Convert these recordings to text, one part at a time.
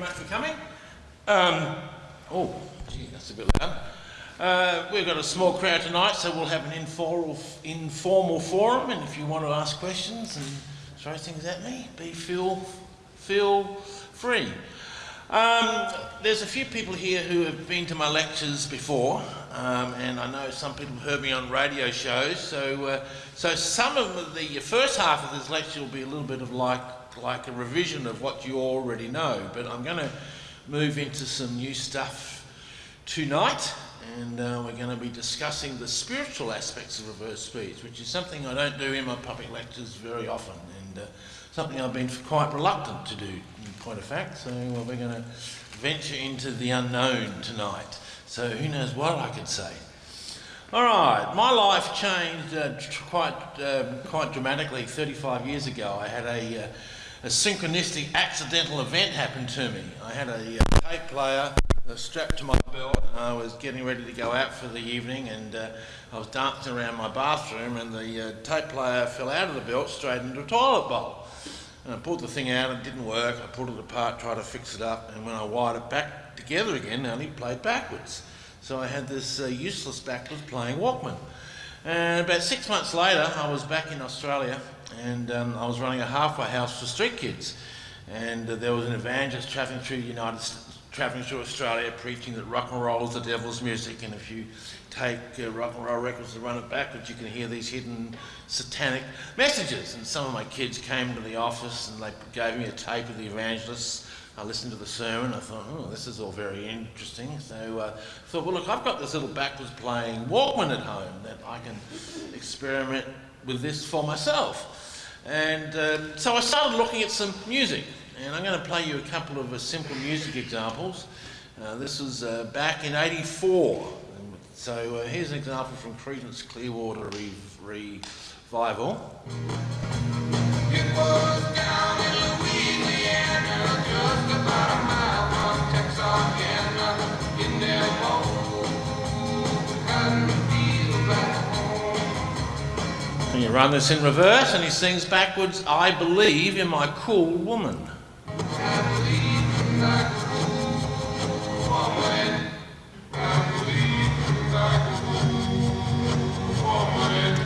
much for coming. Um, oh, gee, that's a bit loud. Uh, we've got a small crowd tonight, so we'll have an informal, informal forum, and if you want to ask questions and throw things at me, be feel, feel free. Um, there's a few people here who have been to my lectures before, um, and I know some people have heard me on radio shows. So, uh, so some of the first half of this lecture will be a little bit of like like a revision of what you already know. But I'm going to move into some new stuff tonight, and uh, we're going to be discussing the spiritual aspects of reverse speech, which is something I don't do in my public lectures very often, and uh, something I've been quite reluctant to do in point of fact. So well, we're going to venture into the unknown tonight. So who knows what I could say. All right, my life changed uh, quite, um, quite dramatically 35 years ago. I had a, uh, a synchronistic accidental event happened to me. I had a, uh, tape player strapped to my belt and I was getting ready to go out for the evening and uh, I was dancing around my bathroom and the uh, tape player fell out of the belt straight into a toilet bowl. And I pulled the thing out, and it didn't work. I pulled it apart, tried to fix it up, and when I wired it back together again, it only played backwards. So I had this uh, useless backwards playing Walkman. And about six months later, I was back in Australia, and um, I was running a halfway house for street kids. And uh, there was an evangelist travelling through United travelling through Australia, preaching that rock and roll is the devil's music, and if you take uh, rock and roll records and run it backwards, you can hear these hidden satanic messages. And some of my kids came to the office and they gave me a tape of the evangelists. I listened to the sermon. I thought, oh, this is all very interesting. So uh, I thought, well, look, I've got this little backwards playing Walkman at home that I can experiment with this for myself. And uh, so I started looking at some music. And I'm going to play you a couple of uh, simple music examples. Uh, this was uh, back in 84. So uh, here's an example from Creedence Clearwater Re Revival. It And you run this in reverse, and he sings backwards, I believe in my cool woman.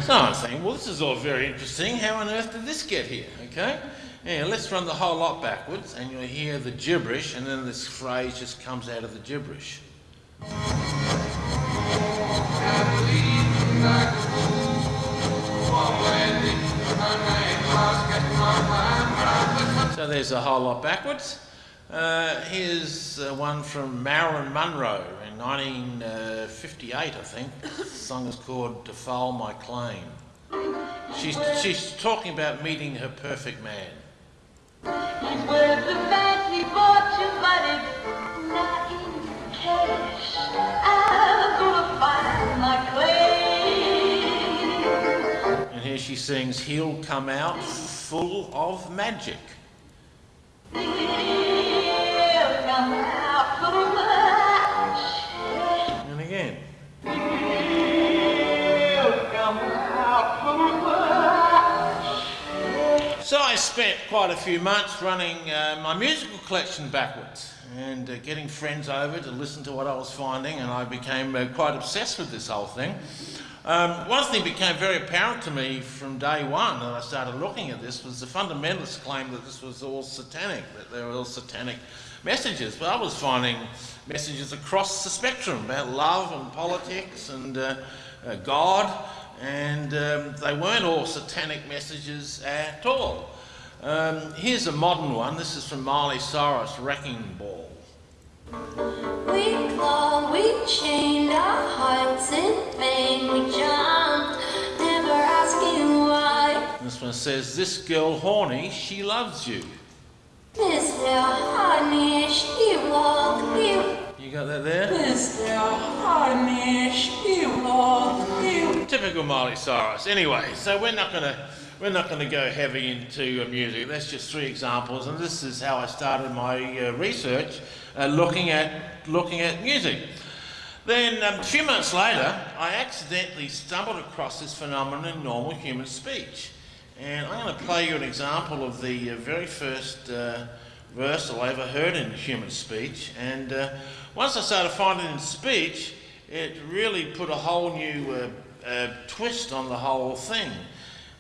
So I'm saying, well, this is all very interesting. How on earth did this get here? Okay? Yeah, let's run the whole lot backwards, and you'll hear the gibberish, and then this phrase just comes out of the gibberish. So there's a whole lot backwards. Uh, here's uh, one from Marilyn Monroe in 1958, I think. The song is called Defile My Claim. She's, she's talking about meeting her perfect man. He's worth the fancy fortune, but it's not in cash. I'm gonna find my claim. And here she sings, He'll come out full of magic. And again. So I spent quite a few months running uh, my musical collection backwards and uh, getting friends over to listen to what I was finding and I became uh, quite obsessed with this whole thing. Um, one thing became very apparent to me from day one that I started looking at this was the fundamentalists claimed that this was all satanic, that they were all satanic messages. But I was finding messages across the spectrum about love and politics and uh, uh, God, and um, they weren't all satanic messages at all. Um, here's a modern one. This is from Miley Cyrus, Wrecking Ball. We clawed, we chained our hearts in vain, we jumped, never asking why. This one says, this girl horny, she loves you. This Mr. Honey, she loves you. You got that there? Mr. Honey, she loves you. Typical Miley Cyrus. Anyway, so we're not going to we're not going to go heavy into music. That's just three examples, and this is how I started my uh, research, uh, looking at looking at music. Then um, a few months later, I accidentally stumbled across this phenomenon in normal human speech, and I'm going to play you an example of the uh, very first uh, I ever heard in human speech. And uh, once I started finding it in speech, it really put a whole new uh, uh, twist on the whole thing.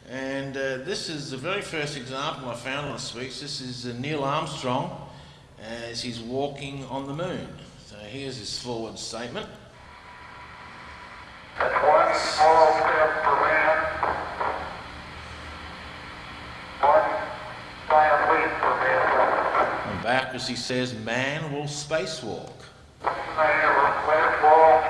And uh, this is the very first example I found on speech. This is Neil Armstrong as he's walking on the moon. So here's his forward statement. That's one small step for man, one giant leap for mankind. And back as he says, man will spacewalk. Man will live walk.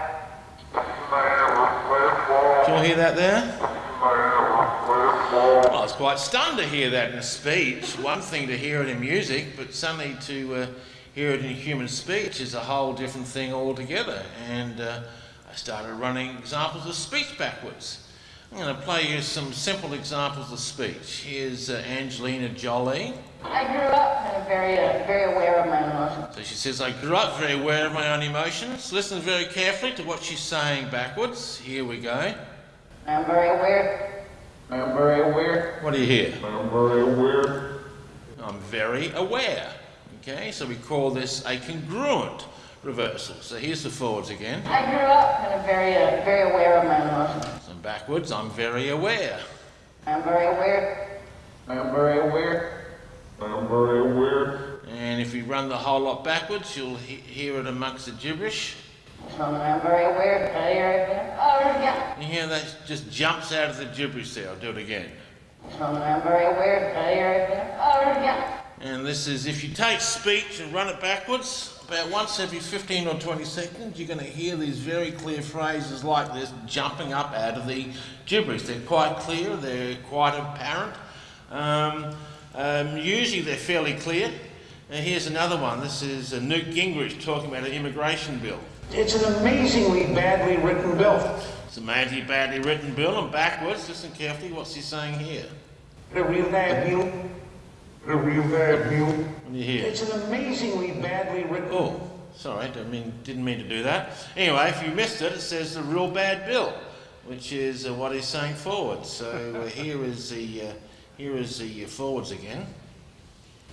Man will live walk. Do you all hear that there? Man will live walk. Well, I was quite stunned to hear that in a speech. One thing to hear it in music, but suddenly to uh, hear it in human speech is a whole different thing altogether. And uh, I started running examples of speech backwards. I'm going to play you some simple examples of speech. Here's uh, Angelina Jolie. I grew up very, uh, very aware of my emotions. So she says, I grew up very aware of my own emotions. Listen very carefully to what she's saying backwards. Here we go. I'm very aware. I'm very aware. What do you hear? I'm very aware. I'm very aware. Okay, so we call this a congruent reversal. So here's the forwards again. I grew up kind of very, uh, very aware of my emotions. And backwards, I'm very aware. I'm very aware. I'm very aware. I'm very aware. And if we run the whole lot backwards, you'll he- hear it amongst the gibberish. So I'm very aware. Can I hear? Oh, yeah. You hear that just jumps out of the gibberish there. I'll do it again. So I'm very aware. Can I hear? Oh, yeah. And this is if you take speech and run it backwards, about once every 15 or 20 seconds, you're going to hear these very clear phrases like this jumping up out of the gibberish. They're quite clear, they're quite apparent. Um, um, usually they're fairly clear. And here's another one. This is uh, Newt Gingrich talking about an immigration bill. It's an amazingly badly written bill. It's a mighty badly written bill, and backwards, listen carefully, what's he saying here? A real bad bill. A real bad bill. What do you hear? It's an amazingly badly written. Oh, sorry, I mean, didn't mean to do that. Anyway, if you missed it, it says the real bad bill, which is uh, what he's saying forward. So uh, here is the uh, here is the uh, forwards again,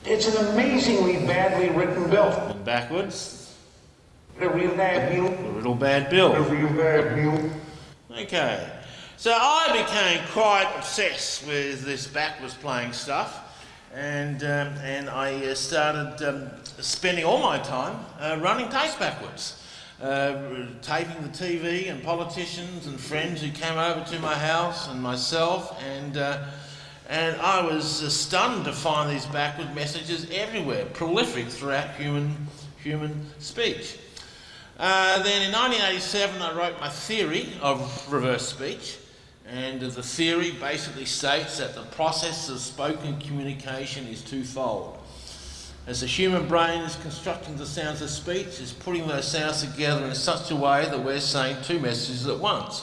It's an amazingly badly written bill. and backwards, A real bad bill. the real bad A bill. real bad bill. Okay, so I became quite obsessed with this backwards playing stuff, and um, and I uh, started um, spending all my time uh, running tapes backwards. Uh, taping the TV and politicians and friends who came over to my house and myself and uh, and I was uh, stunned to find these backward messages everywhere, prolific throughout human human speech. Uh, then in 1987, I wrote my theory of reverse speech, and the theory basically states that the process of spoken communication is twofold. As the human brain is constructing the sounds of speech, is putting those sounds together in such a way that we're saying two messages at once.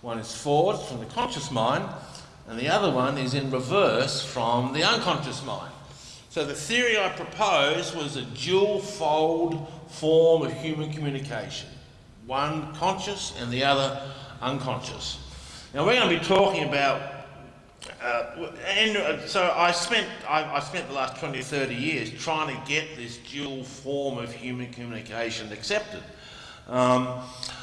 One is forward from the conscious mind, and the other one is in reverse from the unconscious mind. So the theory I proposed was a dual fold form of human communication, one conscious and the other unconscious. Now we're going to be talking about, uh, and uh, so I spent I, I spent the last 20 or 30 years trying to get this dual form of human communication accepted. Um,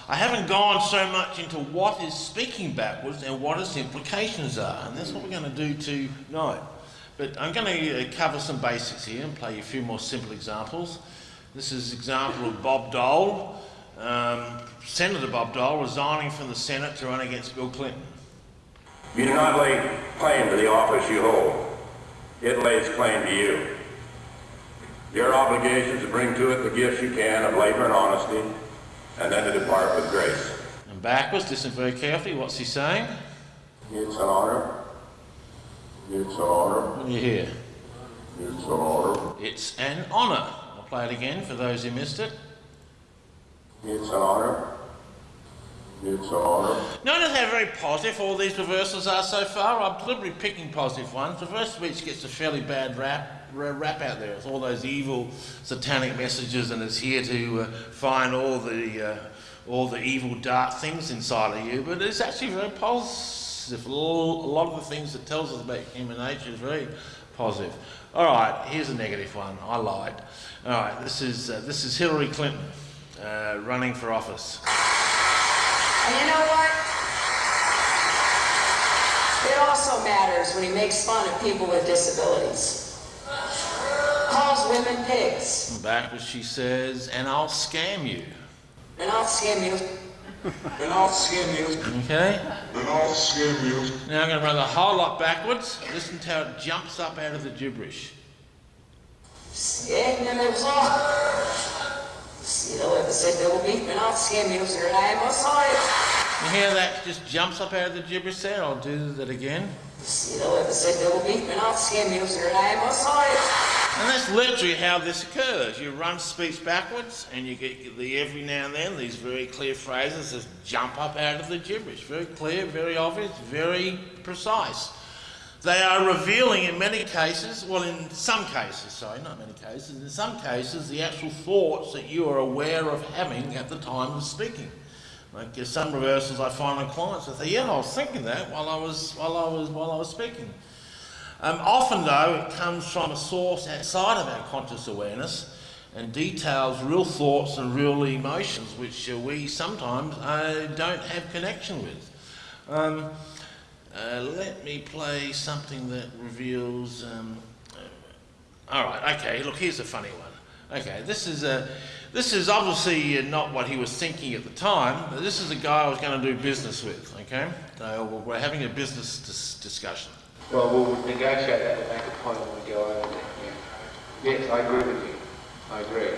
I haven't gone so much into what is speaking backwards and what its implications are, and that's what we're going to do tonight. But I'm going to uh, cover some basics here and play you a few more simple examples. This is an example of Bob Dole, um, Senator Bob Dole, resigning from the Senate to run against Bill Clinton. You do not lay claim to the office you hold. It lays claim to you. Your obligation is to bring to it the gifts you can of labor and honesty, and then to depart with grace. And backwards, listen very carefully. What's he saying? It's an honor. It's an honor. What do you hear? It's an honor. It's an honour. Play it again for those who missed it. It's an honor. It's an honor. Notice how very positive all these reversals are so far. I'm deliberately picking positive ones. The Reverse speech gets a fairly bad rap, rap out there. It's all those evil satanic messages, and it's here to uh, find all the uh, all the evil dark things inside of you. But it's actually very positive. A a lot of the things it tells us about human nature is very positive. All right, here's a negative one. I lied. All right, this is uh, this is Hillary Clinton uh, running for office. And you know what? It also matters when he makes fun of people with disabilities. Calls women pigs. Backwards, she says, and I'll scam you. And I'll scam you. And I'll scam you. Okay. And I'll scam you. Now I'm going to run the whole lot backwards. Listen to how it jumps up out of the gibberish. Scam them was all. See the way they said double beef, and I'll scam you, sir. I am sorry. You hear that just jumps up out of the gibberish there? I'll do that again. See the way they said double beef, and I'll scam you, sir. I am sorry. And that's literally how this occurs. You run speech backwards, and you get the every now and then these very clear phrases just jump up out of the gibberish. Very clear, very obvious, very precise. They are revealing in many cases, well, in some cases, sorry, not many cases, in some cases, the actual thoughts that you are aware of having at the time of speaking. Like uh, some reversals I find on clients, I say, yeah, I was thinking that while I was, while I was, while I was speaking. Um, often, though, it comes from a source outside of our conscious awareness and details real thoughts and real emotions which uh, we sometimes uh, don't have connection with. Um, uh, let me play something that reveals. Um, uh, all right, okay. Look, here's a funny one. Okay, this is a. This is obviously not what he was thinking at the time. But this is a guy I was going to do business with. Okay, so we're having a business dis- discussion. Well, we'll negotiate that and make a point when we go over there. Yeah. Yes, I agree with you. I agree.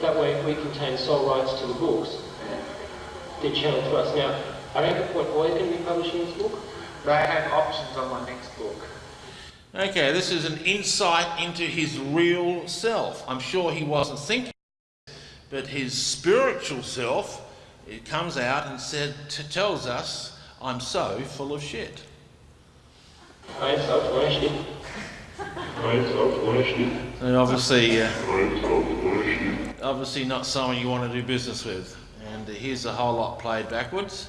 That way we contain sole rights to the books. They're channeled to us. Now, I don't get what Boy's going to be publishing this book. They have options on my next book. Okay, this is an insight into his real self. I'm sure he wasn't thinking, but his spiritual self, it comes out and said, t- tells us, I'm so full of shit. I am self-ownership. So obviously, uh, obviously not someone you want to do business with. And here's a whole lot played backwards.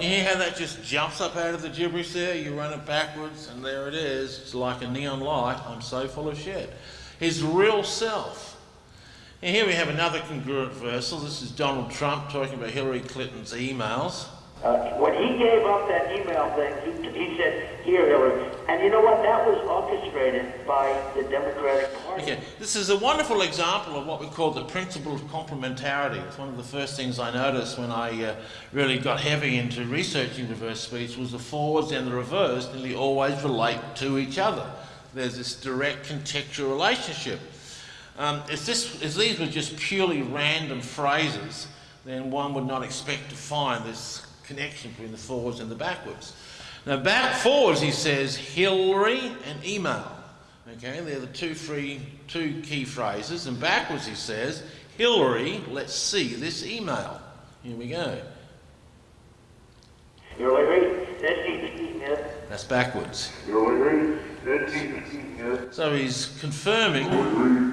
You hear how that just jumps up out of the gibberish there? You run it backwards, and there it is. It's like a neon light. I'm so full of shit. His real self. And here we have another congruent verse. This is Donald Trump talking about Hillary Clinton's emails. Uh, when he gave up that email thing, he, he said, here, Hillary. And you know what? That was orchestrated by the Democratic Party. Okay, this is a wonderful example of what we call the principle of complementarity. It's one of the first things I noticed when I uh, really got heavy into researching reverse speech was the forwards and the reverse nearly always relate to each other. There's this direct contextual relationship. Um, if, this, if these were just purely random phrases, then one would not expect to find this connection between the forwards and the backwards. Now, back forwards, he says Hillary and email. Okay, they're the two, free, two key phrases. And backwards, he says Hillary, let's see this email. Here we go. Hillary, let's see the email. That's backwards. Hillary, let's see the email. So he's confirming.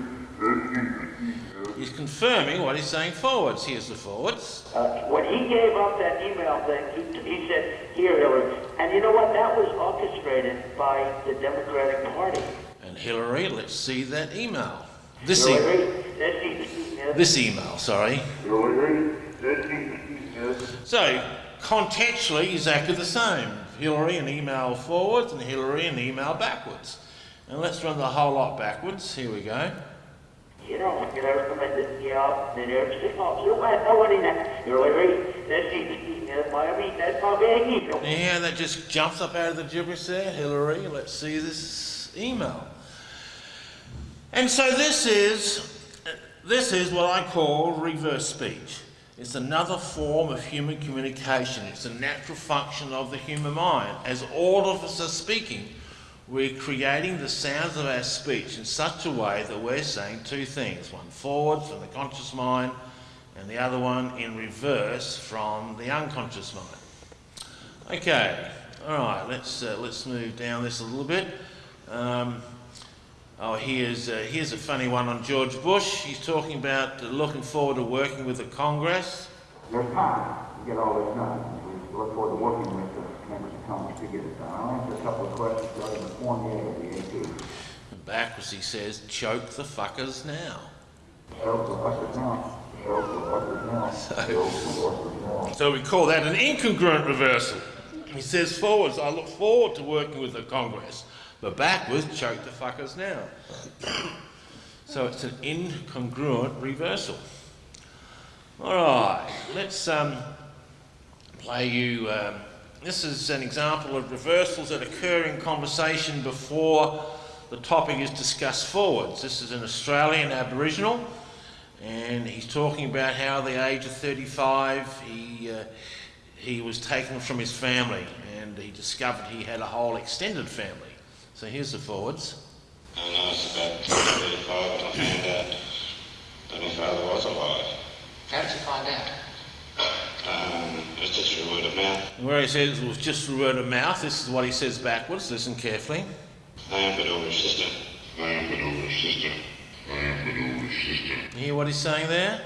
He's confirming what he's saying forwards. Here's the forwards. Uh, when he gave up that email thing, he, he said, here, Hillary. And you know what? That was orchestrated by the Democratic Party. And Hillary, let's see that email. This, Hillary, let's email. this email, sorry. Hillary, let's see the email. So, contextually, exactly the same. Hillary and email forwards and Hillary and email backwards. And let's run the whole lot backwards. Here we go. You know, you know, come in the yeah, then there's six months. You don't have nobody now. Hillary, let's see the email. I mean, that's my email. Yeah, that just jumps up out of the gibberish there. Hillary, let's see this email. And so this is, this is what I call reverse speech. It's another form of human communication. It's a natural function of the human mind. As all of us are speaking, we're creating the sounds of our speech in such a way that we're saying two things one forward from the conscious mind, and the other one in reverse from the unconscious mind. Okay, all right, let's, uh, let's move down this a little bit. Um, Oh, here's, uh, here's a funny one on George Bush. He's talking about uh, looking forward to working with the Congress. There's time to get all this done. We look forward to working with the members to get it done. I'll answer a couple of questions regarding the Fournier of the AP. And backwards he says, choke the fuckers now. Show for fuckers now. Show for fuckers now. Show fuckers now. So we call that an incongruent reversal. He says forwards, I look forward to working with the Congress, but backwards, choke the fuckers now. so it's an incongruent reversal. All right, let's um, play you. Um, this is an example of reversals that occur in conversation before the topic is discussed forwards. This is an Australian Aboriginal, and he's talking about how at the age of 35 he, uh, he was taken from his family and he discovered he had a whole extended family. So here's the forwards. And I was about 35 when I found out that my father was alive. How did you find out? Was just through word of mouth. And where he says it was just through word of mouth, this is what he says backwards. Listen carefully. I am but older sister. I am but older sister. I am but older sister. You hear what he's saying there?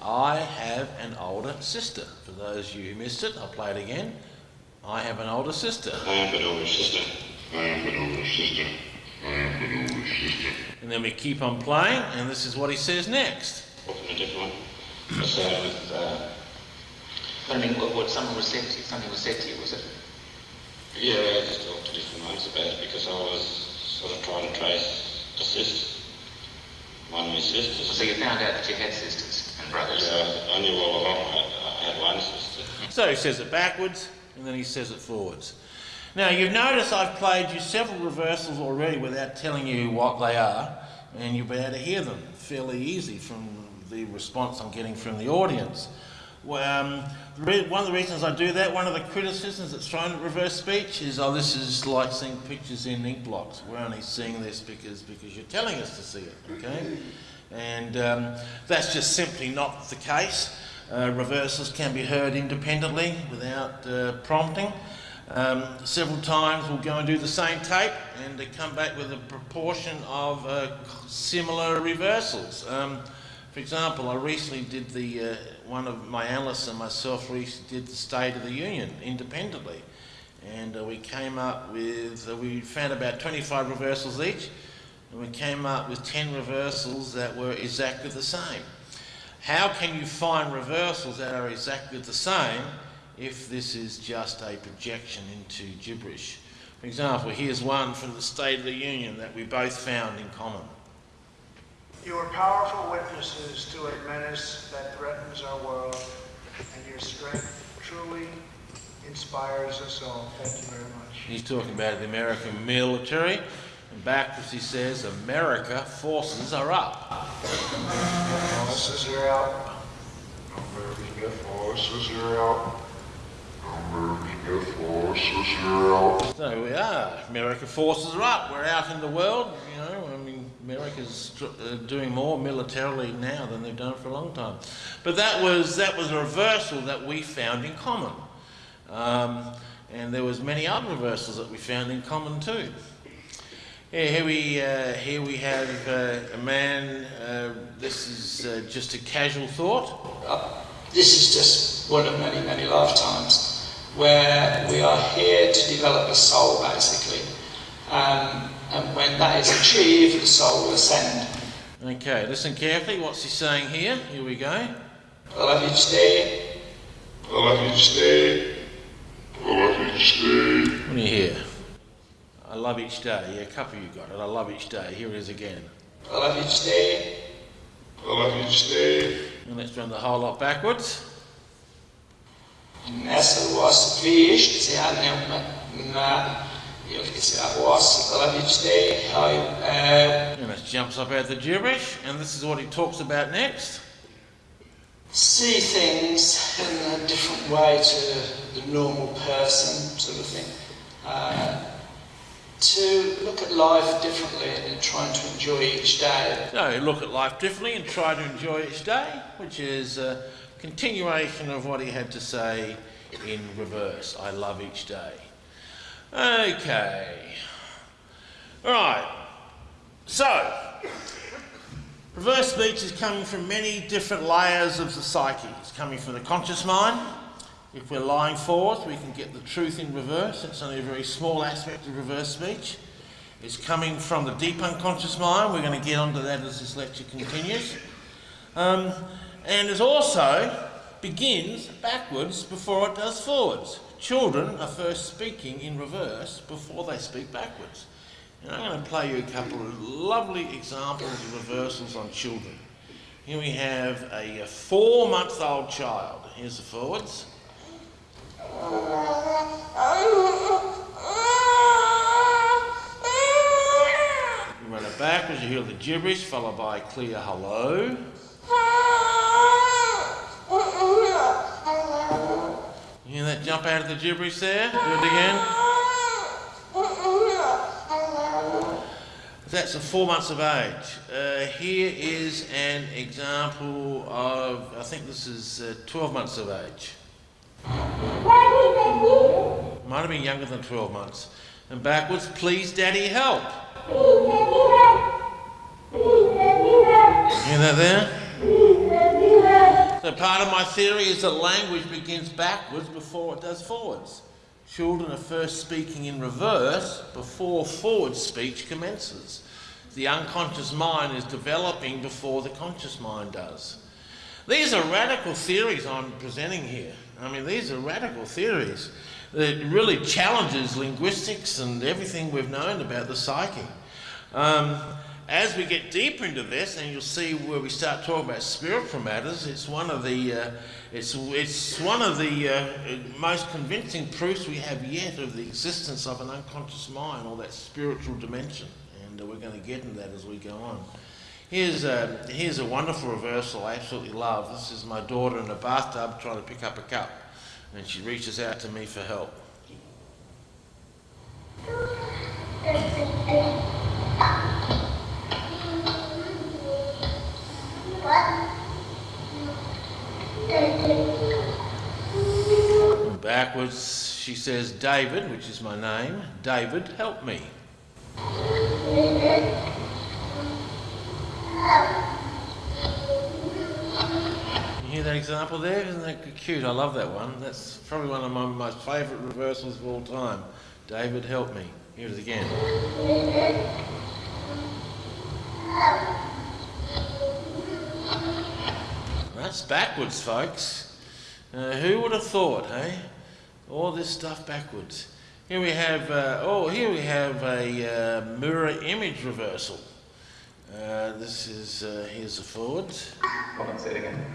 I have an older sister. For those of you who missed it, I'll play it again. I have an older sister. I am but older sister. I am but older sister. I am but older sister. And then we keep on playing, and this is what he says next. Often a different one. So, uh, I mean, what, what someone was said to you, something was said to you, was it? yeah, I just talked to different ones about it because I was sort of trying to trace the sisters. One of my sisters. So you found out that you had sisters and brothers. Yeah, I knew all along I, I had one sister. So he says it backwards, and then he says it forwards. Now, you've noticed I've played you several reversals already without telling you what they are, and you'll be able to hear them fairly easy from the response I'm getting from the audience. Um, one of the reasons I do that, one of the criticisms that's thrown at reverse speech is, oh, this is like seeing pictures in ink blocks. We're only seeing this because, because you're telling us to see it, okay? And um, that's just simply not the case. Uh, reversals can be heard independently without uh, prompting. Um, several times we'll go and do the same tape and they come back with a proportion of uh, similar reversals. Um, for example, I recently did the, uh, one of my analysts and myself recently did the State of the Union independently. And uh, we came up with, uh, we found about 25 reversals each, and we came up with 10 reversals that were exactly the same. How can you find reversals that are exactly the same if this is just a projection into gibberish? For example, here's one from the State of the Union that we both found in common. You are powerful witnesses to a menace that threatens our world, and your strength truly inspires us all. Thank you very much. He's talking about the American military, and backwards he says, America forces are up. Forces are out. American forces are out. American forces are out. So we are. American forces are up. We're out in the world. You know, America's uh, doing more militarily now than they've done for a long time. But that was that was a reversal that we found in common, um, and there was many other reversals that we found in common too. Yeah, here we uh, here we have uh, a man. Uh, this is uh, just a casual thought. This is just one of many, many lifetimes where we are here to develop a soul, basically. Um, and when that is achieved, the soul will ascend. Okay, listen carefully. What's he saying here? Here we go. I love you each day. I love each day. I love each day. What do you hear? I love each day. Yeah, a couple of you got it. I love each day. Here it is again. I love each day. I love each day. And let's run the whole lot backwards. Nessa was fish, se há na eu disse I was I love you each day. I, uh, And it jumps up out the gibberish, and this is what he talks about next. see things in a different way to the normal person, sort of thing. Uh, to look at life differently and trying to enjoy each day. So look at life differently and try to enjoy each day, which is a continuation of what he had to say in reverse. I love each day. Okay. All right. So, reverse speech is coming from many different layers of the psyche. It's coming from the conscious mind. If we're lying forward, we can get the truth in reverse. It's only a very small aspect of reverse speech. It's coming from the deep unconscious mind. We're going to get onto that as this lecture continues. Um, and it also begins backwards before it does forwards. Children are first speaking in reverse before they speak backwards. And I'm going to play you a couple of lovely examples of reversals on children. Here we have a four month old child. Here's the forwards. You run it backwards, you hear the gibberish followed by a clear hello. You hear that jump out of the gibberish there? Do it again. That's a four months of age. Uh, here is an example of, I think this is uh, 12 months of age. Might have been younger than 12 months. And backwards, please daddy help. You Hear that there? So part of my theory is that language begins backwards before it does forwards. Children are first speaking in reverse before forward speech commences. The unconscious mind is developing before the conscious mind does. These are radical theories I'm presenting here. I mean, these are radical theories that really challenges linguistics and everything we've known about the psyche. Um, as we get deeper into this, and you'll see where we start talking about spiritual matters, it's one of the uh, it's it's one of the uh, most convincing proofs we have yet of the existence of an unconscious mind or that spiritual dimension, and uh, we're going to get into that as we go on. Here's a, here's a wonderful reversal I absolutely love. This is my daughter in a bathtub trying to pick up a cup, and she reaches out to me for help. Backwards, she says, David, which is my name, David, help me. You hear that example there? Isn't that cute? I love that one. That's probably one of my most favourite reversals of all time. David, help me. Here it again. That's backwards, folks. Uh, who would have thought, hey? All this stuff backwards. Here we have, uh, oh, here we have a uh, mirror image reversal. Uh, this is, uh, here's the forwards. Hold on, say it again.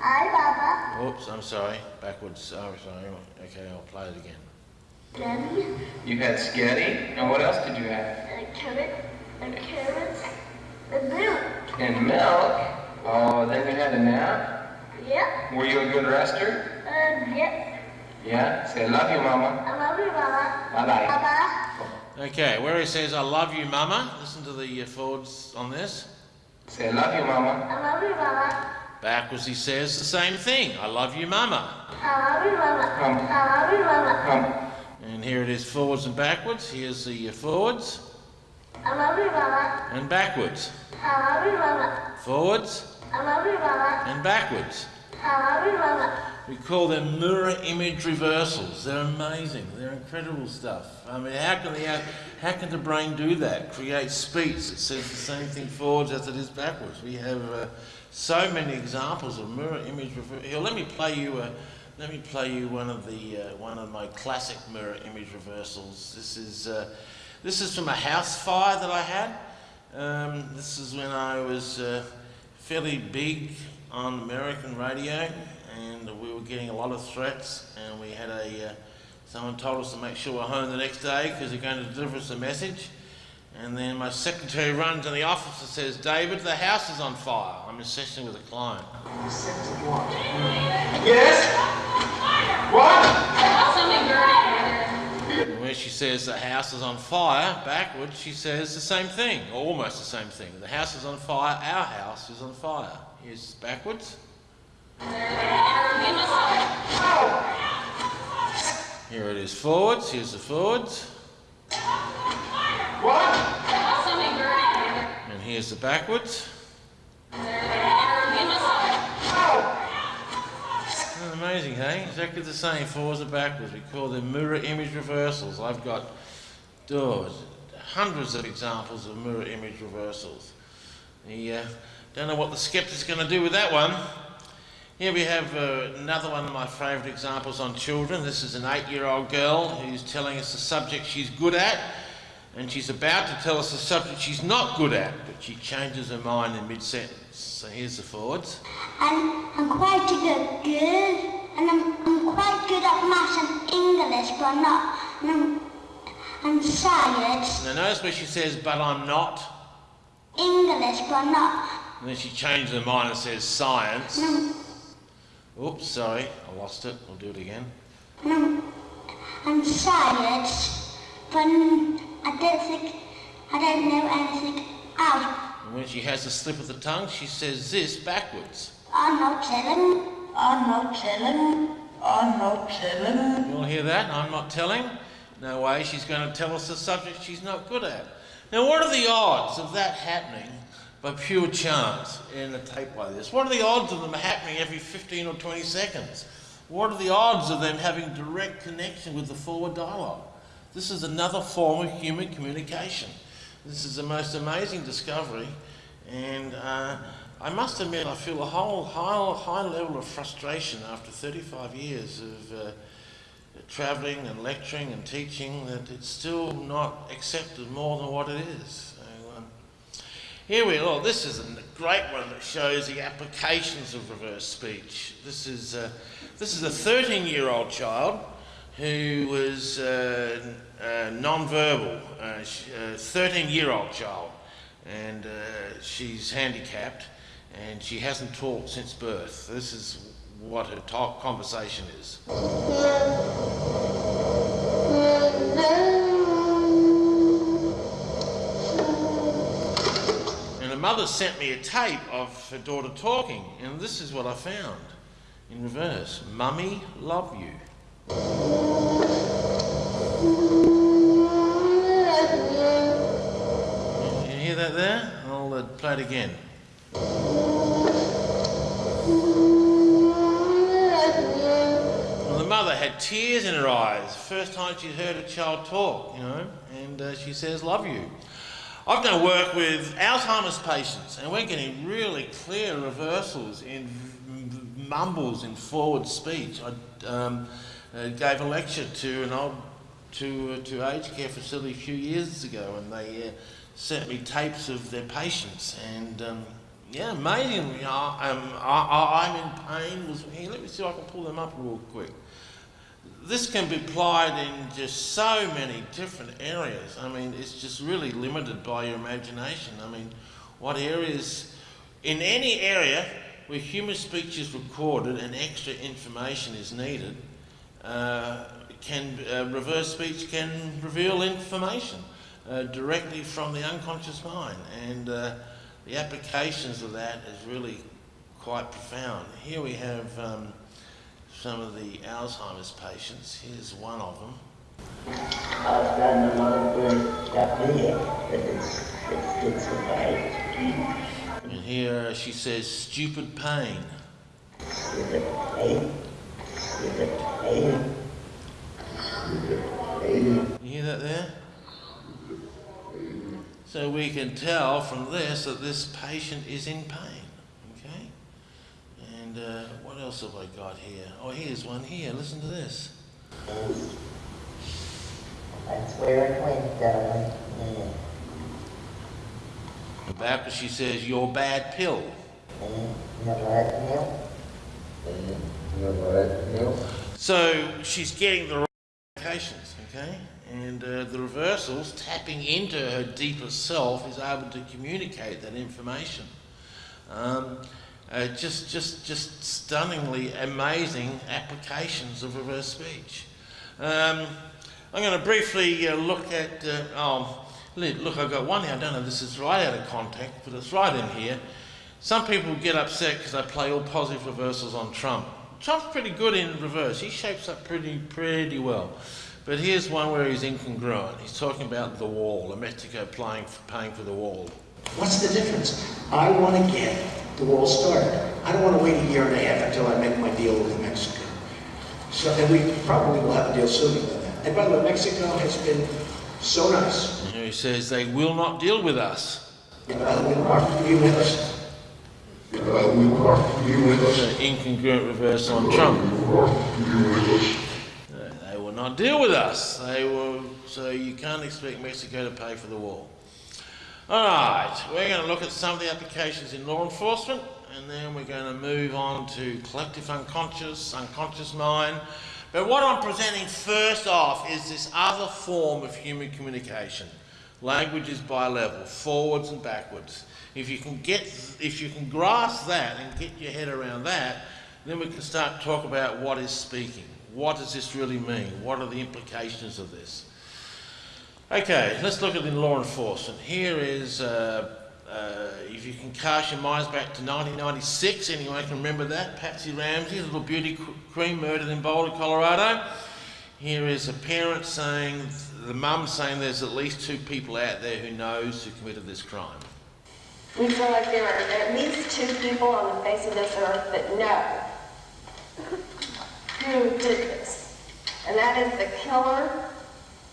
Hi, Baba. Oops, I'm sorry. Backwards. Oh, sorry. Okay, I'll play it again. Daddy. You had Sketty, and what else did you have? And carrot. And carrots. And milk. And milk. Oh, then you had a nap? Yeah. Were you a good rester? And yeah. Yeah? Say, I love you, Mama. I love you, Mama. Bye-bye. Baba. Okay, where he says, I love you, Mama. Listen to the uh, forwards on this. Say, I love you, Mama. I love you, Mama. Backwards, he says the same thing. I love you, Mama. I love you, Baba. Come. I love you, Baba. Come. And here it is forwards and backwards. Here's the uh, forwards I love you, Mama. and backwards. I love you, Baba. Forwards I love you, Baba. and backwards. I love you, Baba. We call them mirror image reversals. They're amazing. They're incredible stuff. I mean, how can the how can the brain do that? Create speech that says the same thing forwards as it is backwards. We have uh, so many examples of mirror image reversals. Here, let me play you a. Let me play you one of the uh, one of my classic mirror image reversals. This is uh, this is from a house fire that I had. Um, this is when I was uh, fairly big on American radio, and we were getting a lot of threats. And we had a uh, someone told us to make sure we're home the next day because they're going to deliver us a message. And then my secretary runs in the office and says, "David, the house is on fire." I'm in session with a client. Yes? What? And she says the house is on fire, backwards, she says the same thing, or almost the same thing. The house is on fire, our house is on fire. Here's backwards. Here it is forwards, here's the forwards. What? here's the backwards. Amazing, hey? Exactly the same, forwards and backwards. We call them mirror image reversals. I've got doors, hundreds of examples of mirror image reversals. The, uh, don't know what the skeptic's going to do with that one. Here we have uh, another one of my favourite examples on children. This is an eight-year-old girl who's telling us the subject she's good at, and she's about to tell us the subject she's not good at, but she changes her mind in mid-sentence. So here's the forwards. I'm, I'm quite a good girl, and I'm, I'm quite good at maths and English, but I'm not. And I'm, and science, Now notice where she says, but I'm not, English, but I'm not. and then she changes her mind and says science. And Oops, sorry, I lost it. I'll do it again. and I'm, and science, but I don't think, I don't know anything else. And when she has a slip of the tongue, she says this backwards. I'm not telling, I'm not telling, I'm not telling. You all hear that? I'm not telling. No way, she's going to tell us a subject she's not good at. Now, what are the odds of that happening by pure chance in a tape like this? What are the odds of them happening every 15 or 20 seconds? What are the odds of them having direct connection with the forward dialogue? This is another form of human communication. This is the most amazing discovery, and uh, I must admit I feel a whole high, high level of frustration after 35 years of uh, travelling and lecturing and teaching that it's still not accepted more than what it is. Um, here we are. This is a great one that shows the applications of reverse speech. This is, uh, this is a 13-year-old child who was uh, uh, non-verbal, uh, 13-year-old child, and uh, she's handicapped, and she hasn't talked since birth. This is what her talk conversation is. And the mother sent me a tape of her daughter talking, and this is what I found in reverse Mummy, love you. You hear that there? I'll uh, play it again. Well, the mother had tears in her eyes. First time she'd heard a child talk, you know, and uh, she says, Love you. I've done work with Alzheimer's patients, and we're getting really clear reversals in mumbles in forward speech. I um, uh, gave a lecture to an old to to aged care facility a few years ago, and they uh, sent me tapes of their patients, and um, yeah, amazingly, I, um, I, I, I'm in pain. Was here? Let me see if I can pull them up real quick. This can be applied in just so many different areas. I mean, it's just really limited by your imagination. I mean, what areas, in any area where human speech is recorded and extra information is needed, uh, can uh, reverse speech can reveal information uh, directly from the unconscious mind, and uh, the applications of that is really quite profound. Here we have um, some of the Alzheimer's patients. Here's one of them. I've of but it's, it's. And here she says. Stupid pain, stupid pain, stupid pain. You hear that there? So we can tell from this that this patient is in pain. Okay? And uh, what else have I got here? Oh, here's one here. Listen to this. That's where it went, darling. Yeah. And back she says, your bad pill. So she's getting the okay? And uh, the reversals, tapping into her deeper self, is able to communicate that information. Um, uh, just, just, just stunningly amazing applications of reverse speech. Um, I'm going to briefly uh, look at. Uh, oh, look, I've got one here. I don't know if this is right out of context, but it's right in here. Some people get upset because I play all positive reversals on Trump. Trump's pretty good in reverse. He shapes up pretty, pretty well. But here's one where he's incongruent. He's talking about the wall, a Mexico playing for, paying for the wall. What's the difference? I want to get the wall started. I don't want to wait a year and a half until I make my deal with Mexico. So, and we probably will have a deal sooner than that. And by the way, Mexico has been so nice. And he says they will not deal with us. Uh, we'll work with you with. Uh, we work with us. Incongruent reversal on Trump. They will not deal with us. They will, so you can't expect Mexico to pay for the wall. All right, we're going to look at some of the applications in law enforcement, and then we're going to move on to collective unconscious, unconscious mind. But what I'm presenting first off is this other form of human communication. Language is bi-level, forwards and backwards. If you can get, if you can grasp that and get your head around that, then we can start to talk about what is speaking. What does this really mean? What are the implications of this? Okay, let's look at in law enforcement. Here is, uh, uh, if you can cast your minds back to 1996, anyone can remember that? Patsy Ramsey, little beauty qu- queen murdered in Boulder, Colorado. Here is a parent saying, the mum saying there's at least two people out there who knows who committed this crime. We feel like there are at least two people on the face of this earth that know who did this. And that is the killer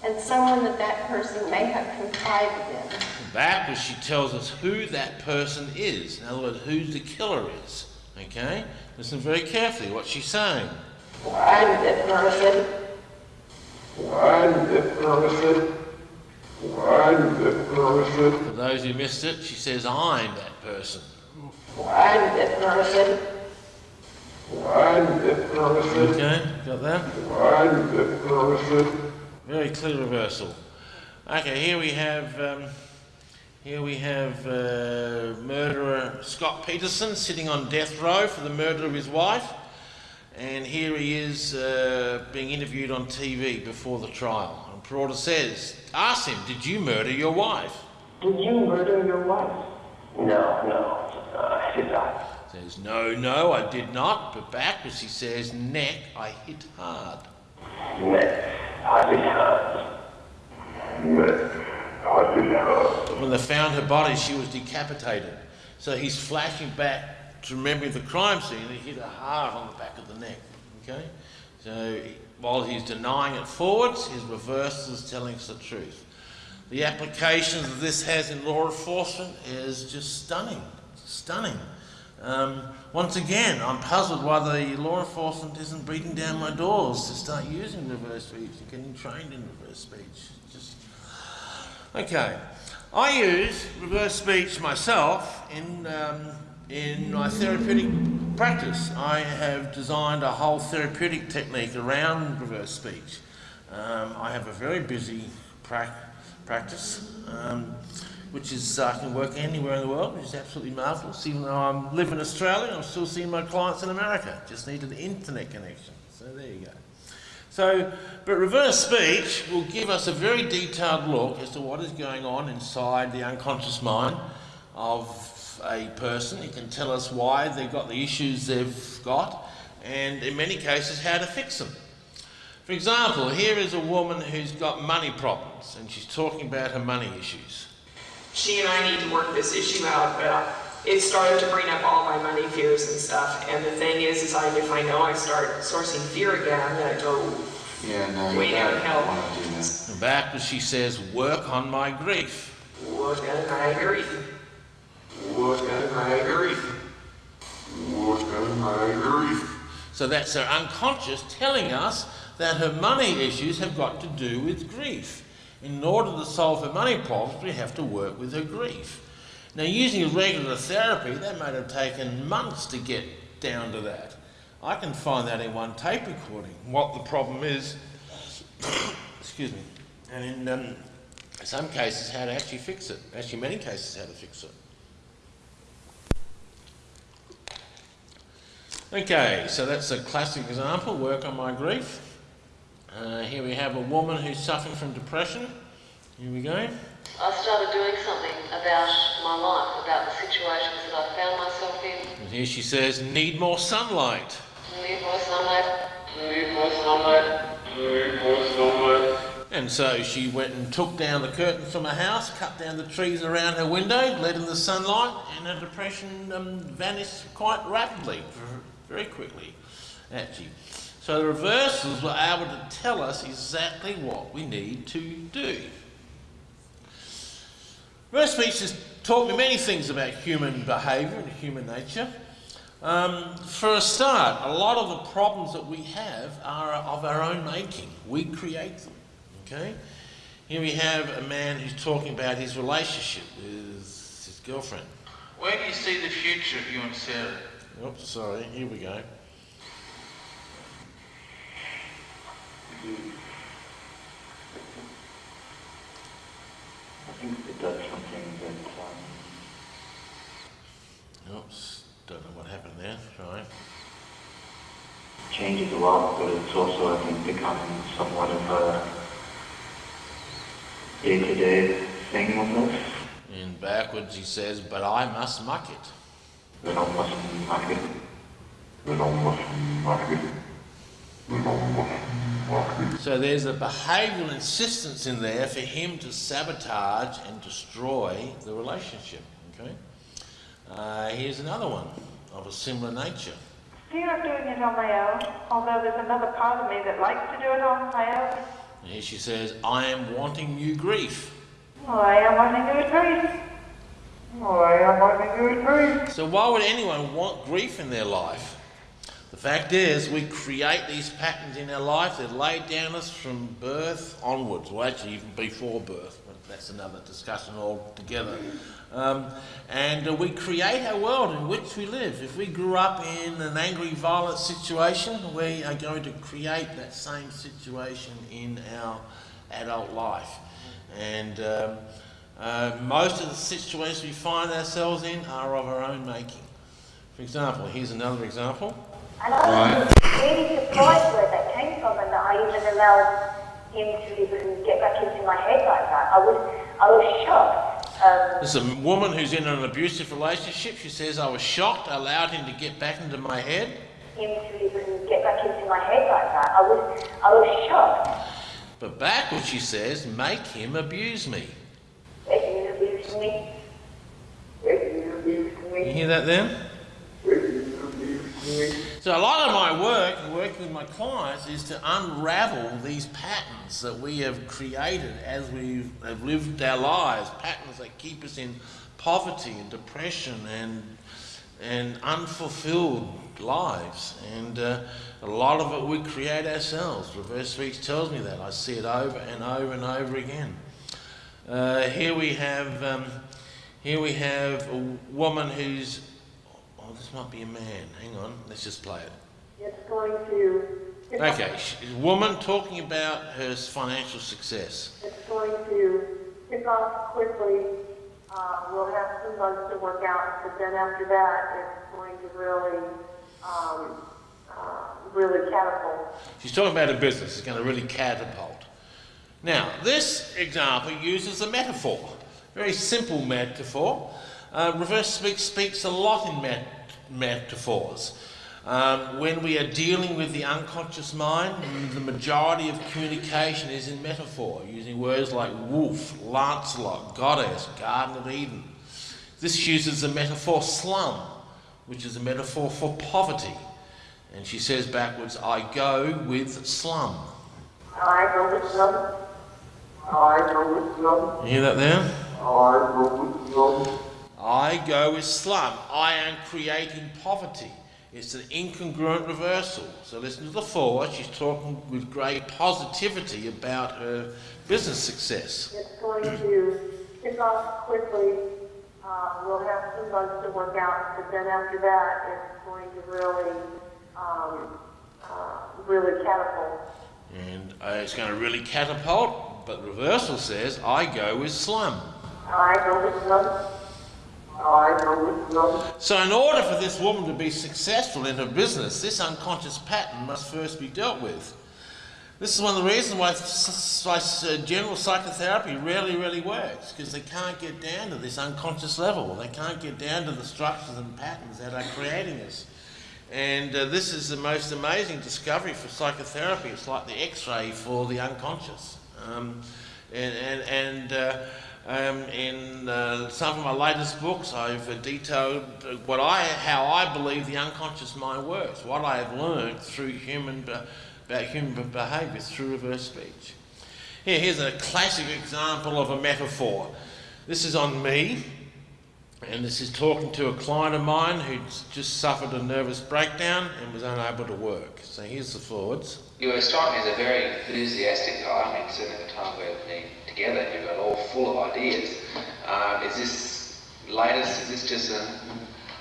and someone that that person may have confided in. Backwards, she tells us who that person is. In other words, who the killer is. Okay? Listen very carefully what she's saying. I'm the person. I'm the person. I'm the person. For those who missed it, she says, I'm that person. I'm that person. I'm the person. Okay, got that? I'm that person. Very clear reversal. Okay, here we have um, here we have uh, murderer Scott Peterson sitting on death row for the murder of his wife, and here he is uh, being interviewed on TV before the trial. And Peralta says, "Ask him, did you murder your wife?" Did you murder your wife? No, no, uh, I did not. Says, "No, no, I did not." But backwards he says, "Neck, I hit hard." Neck, I hit hard. Next, I did not. When they found her body, she was decapitated. So he's flashing back to remembering the crime scene and he hit her hard on the back of the neck. Okay? So he- while he's denying it forwards, his reverse is telling us the truth. The applications that this has in law enforcement is just stunning. Stunning. Um, once again, I'm puzzled why the law enforcement isn't beating down my doors to start using reverse speech and getting trained in reverse speech. Just Okay, I use reverse speech myself in, um, in my therapeutic practice. I have designed a whole therapeutic technique around reverse speech. Um, I have a very busy prac- practice, um, which is I can work anywhere in the world, which is absolutely marvellous. Even though I live in Australia, I'm still seeing my clients in America. Just need an internet connection. So there you go. So, but reverse speech will give us a very detailed look as to what is going on inside the unconscious mind of a person. It can tell us why they've got the issues they've got, and in many cases, how to fix them. For example, here is a woman who's got money problems, and she's talking about her money issues. she and I need to work this issue out, but uh, it started to bring up all my money fears and stuff. And the thing is, is I, if I know I start sourcing fear again, I'm gonna go Yeah, no, way you down don't hell. want to that. And back when she says, work on my grief. What can I agree? What can I agree? What can I agree? So that's her unconscious telling us that her money issues have got to do with grief. In order to solve her money problems, we have to work with her grief. Now, using regular therapy, that might have taken months to get down to that. I can find that in one tape recording, what the problem is, excuse me, and in um, some cases, how to actually fix it. Actually, many cases, how to fix it. Okay, so that's a classic example, work on my grief. Uh, here we have a woman who's suffering from depression. Here we go. I started doing something about my life, about the situations that I found myself in. And here she says, need more sunlight. Need more sunlight. Need more sunlight. Need more sunlight. And so she went and took down the curtains from her house, cut down the trees around her window, let in the sunlight, and her depression um, vanished quite rapidly, very quickly, actually. So the reversals were able to tell us exactly what we need to do. Reverse speech has taught me many things about human behaviour and human nature. Um, for a start, a lot of the problems that we have are of our own making. We create them. Okay? Here we have a man who's talking about his relationship with his girlfriend. Where do you see the future of you and Sarah? Oops, sorry, here we go. I think it does something that, um, Oops, don't know what happened there. Right. changes a lot, but it's also, I think, becoming somewhat of a day-to-day thing with us. In backwards he says, but I must muck it. So there's a behavioural insistence in there for him to sabotage and destroy the relationship. Okay. Uh, here's another one of a similar nature. Fear of doing it on my own, although there's another part of me that likes to do it on my own. And here she says, I am wanting new grief. Well, I am wanting to retrieve. Well, I am wanting to retrieve. So why would anyone want grief in their life? The fact is, we create these patterns in our life that lay down us from birth onwards, or actually even before birth, but that's another discussion altogether. Um, and uh, we create our world in which we live. If we grew up in an angry, violent situation, we are going to create that same situation in our adult life. And um, uh, most of the situations we find ourselves in are of our own making. For example, here's another example. And I was really surprised where that came from and that I even allowed him to even get back into my head like that. I was, I was shocked. Um, There's a woman who's in an abusive relationship. She says, I was shocked, I allowed him to get back into my head. him to even get back into my head like that. I was, I was shocked. But back, what she says, make him abuse me. You hear that then? That he abused me. So a lot of my work, working with my clients, is to unravel these patterns that we have created as we have lived our lives, patterns that keep us in poverty and depression and and unfulfilled lives. And uh, a lot of it we create ourselves. Reverse speech tells me that. I see it over and over and over again. Uh, here we have um, here we have a woman who's oh this might be a man. Hang on, let's just play it. It's going to. It's Okay, she's a woman talking about her financial success. It's going to kick off quickly. Uh, we'll have some months to work out, but then after that, it's going to really, um, uh, really catapult. She's talking about a business. It's going to really catapult. Now, this example uses a metaphor, very simple metaphor. Uh, reverse speak speaks a lot in met- metaphors. Um, when we are dealing with the unconscious mind, the majority of communication is in metaphor, using words like wolf, Lancelot, goddess, Garden of Eden. This uses the metaphor slum, which is a metaphor for poverty. And she says backwards, I go with slum. I go with love. I go with love. You hear that there? I go with love. I go with slum. I am creating poverty. It's an incongruent reversal. So listen to the forward. She's talking with great positivity about her business success. It's going to kick off quickly. Uh, we'll have some months to work out, but then after that, it's going to really, um, uh, really catapult. And uh, it's going to really catapult, but reversal says, I go with slum. I go with love. I go with love. So, in order for this woman to be successful in her business, this unconscious pattern must first be dealt with. This is one of the reasons why why, uh, general psychotherapy rarely, really works, because they can't get down to this unconscious level. They can't get down to the structures and patterns that are creating this. And uh, this is the most amazing discovery for psychotherapy. It's like the x ray for the unconscious. Um, and and, and uh, um, in uh, some of my latest books, I've detailed what I, how I believe the unconscious mind works, what I have learned through human, about human behaviour through reverse speech. Here, here's a classic example of a metaphor. This is on me, and this is talking to a client of mine who'd just suffered a nervous breakdown and was unable to work. So here's the forwards. You strike me as a very enthusiastic guy. I mean, certainly at the time we're being together, you've got all full of ideas. Um, is this latest, is this just a,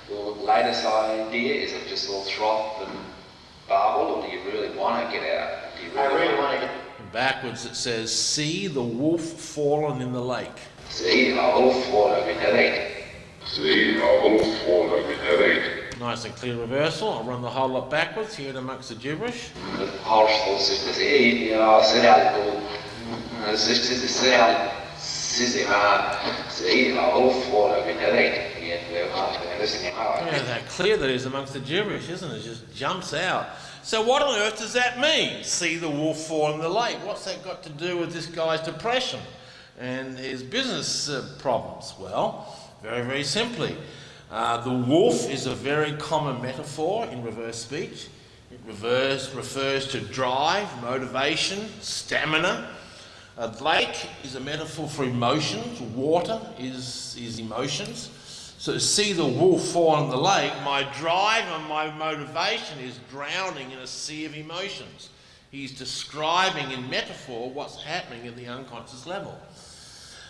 your latest idea? Is it just all froth and barble, or do you really want to get out? Do you I really want to get And backwards it says, See the wolf fallen in the lake. See, the wolf fallen in the lake. See. Nice and clear reversal. I'll run the whole lot backwards, here amongst the gibberish. Yeah, that clear that is amongst the gibberish, isn't it? It just jumps out. So what on earth does that mean? See the wolf fall in the lake. What's that got to do with this guy's depression and his business uh, problems? Well, very, very simply. Uh, the wolf is a very common metaphor in reverse speech. It reverse, refers to drive, motivation, stamina. A lake is a metaphor for emotions. Water is, is emotions. So to see the wolf fall in the lake, my drive and my motivation is drowning in a sea of emotions. He's describing in metaphor what's happening at the unconscious level.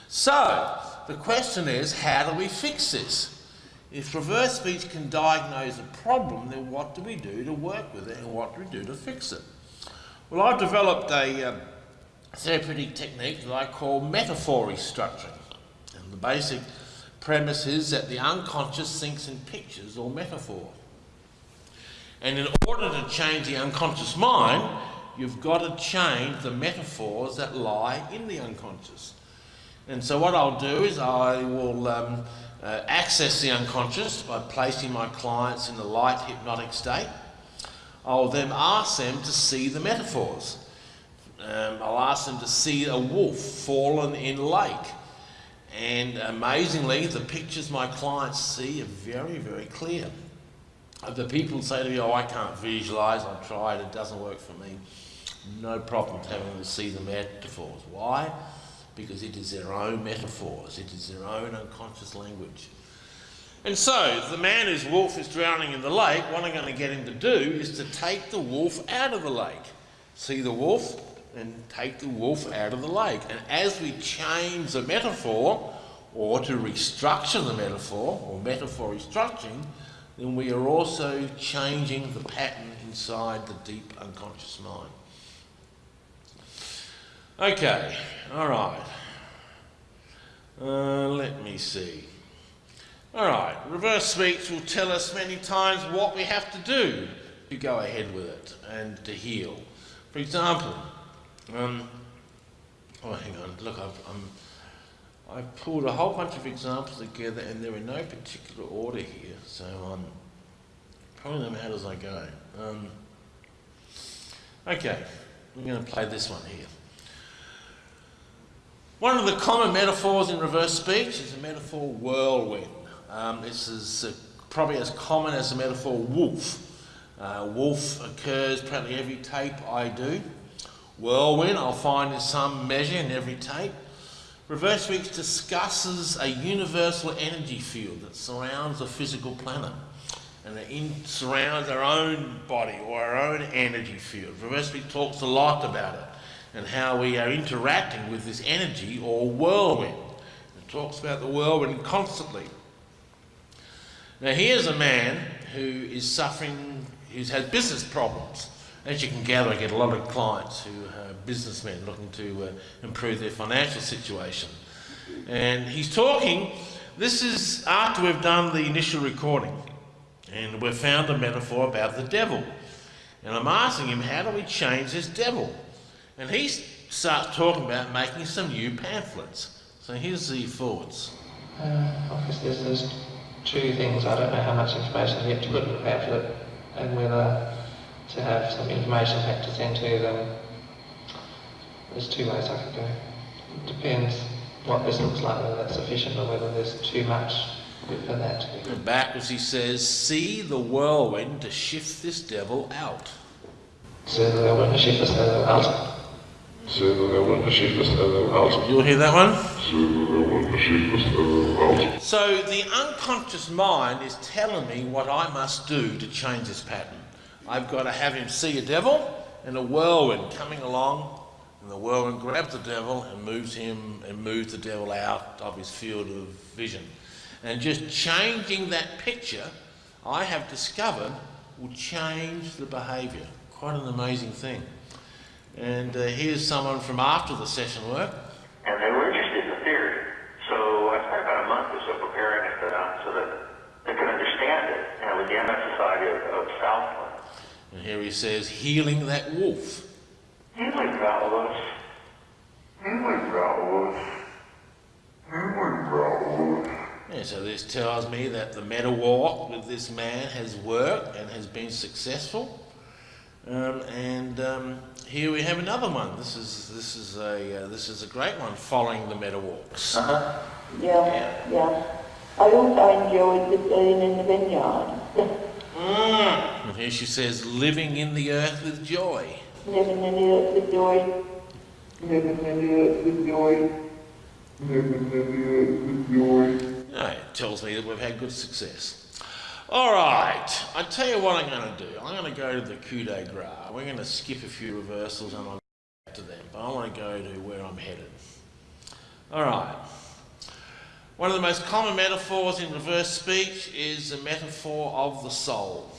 So the question is, how do we fix this? If reverse speech can diagnose a problem, then what do we do to work with it and what do we do to fix it? Well, I've developed a um, therapeutic technique that I call metaphor restructuring. And the basic premise is that the unconscious thinks in pictures or metaphor. And in order to change the unconscious mind, you've got to change the metaphors that lie in the unconscious. And so what I'll do is I will um, uh, access the unconscious by placing my clients in a light hypnotic state. I'll then ask them to see the metaphors. Um, I'll ask them to see a wolf fallen in a lake. And amazingly, the pictures my clients see are very, very clear. The people say to me, oh, I can't visualise, I've tried, it doesn't work for me. No problem having them see the metaphors. Why? Because it is their own metaphors, it is their own unconscious language. And so, the man whose wolf is drowning in the lake, what I'm going to get him to do is to take the wolf out of the lake. See the wolf and take the wolf out of the lake. And as we change the metaphor, or to restructure the metaphor, or metaphor restructuring, then we are also changing the pattern inside the deep unconscious mind. Okay, all right. Uh, let me see. All right, reverse speech will tell us many times what we have to do to go ahead with it and to heal. For example, um, oh, hang on, look, I've, I'm, I've pulled a whole bunch of examples together and they're in no particular order here, so um, probably them out as I go. Um, okay, I'm going to play this one here. One of the common metaphors in reverse speech is the metaphor whirlwind. Um, this is uh, probably as common as the metaphor wolf. Uh, wolf occurs practically every tape I do. Whirlwind I'll find in some measure in every tape. Reverse speech discusses a universal energy field that surrounds the physical planet and it in, surrounds our own body or our own energy field. Reverse speech talks a lot about it and how we are interacting with this energy or whirlwind. It talks about the whirlwind constantly. Now, here's a man who is suffering, who's had business problems. As you can gather, I get a lot of clients who are businessmen looking to uh, improve their financial situation. And he's talking, this is after we've done the initial recording, and we've found a metaphor about the devil. And I'm asking him, how do we change this devil? And he starts talking about making some new pamphlets. So here's the thoughts. Uh, obviously, there's, there's two things. I don't know how much information you have to put in the pamphlet and whether to have some information pack to send to them. There's two ways I could go. It depends what this looks like, whether that's sufficient or whether there's too much for that. And backwards he says, See the whirlwind to shift this devil out. Så det var to shift this Så det var en shift out. You'll hear that one? So the unconscious mind is telling me what I must do to change this pattern. I've got to have him see a devil and a whirlwind coming along, and the whirlwind grabs the devil and moves him and moves the devil out of his field of vision. And just changing that picture, I have discovered, will change the behaviour. Quite an amazing thing. And uh, here's someone from after the session work. And they were interested in the theory. So I spent about a month or so preparing it uh, so that they could understand it. And it was the MS Society of, of Southland. And here he says, healing that wolf. Healing that wolf. Healing that wolf. Healing valves. Yeah, so this tells me that the meta walk with this man has worked and has been successful. Um, and um, here we have another one. This is this is a uh, this is a great one following the meta walks. Uh-huh. Yeah, yeah. I also enjoyed the being in the vineyard. Mm. And here she says, living in the earth with joy. Living in the earth with joy. Living in the earth with joy. Living in the earth with joy. No, it tells me that we've had good success. All right, I tell you what I'm going to do. I'm going to go to the coup de grace. We're going to skip a few reversals and I'll get to them, but I want to go to where I'm headed. All right. One of the most common metaphors in reverse speech is the metaphor of the soul.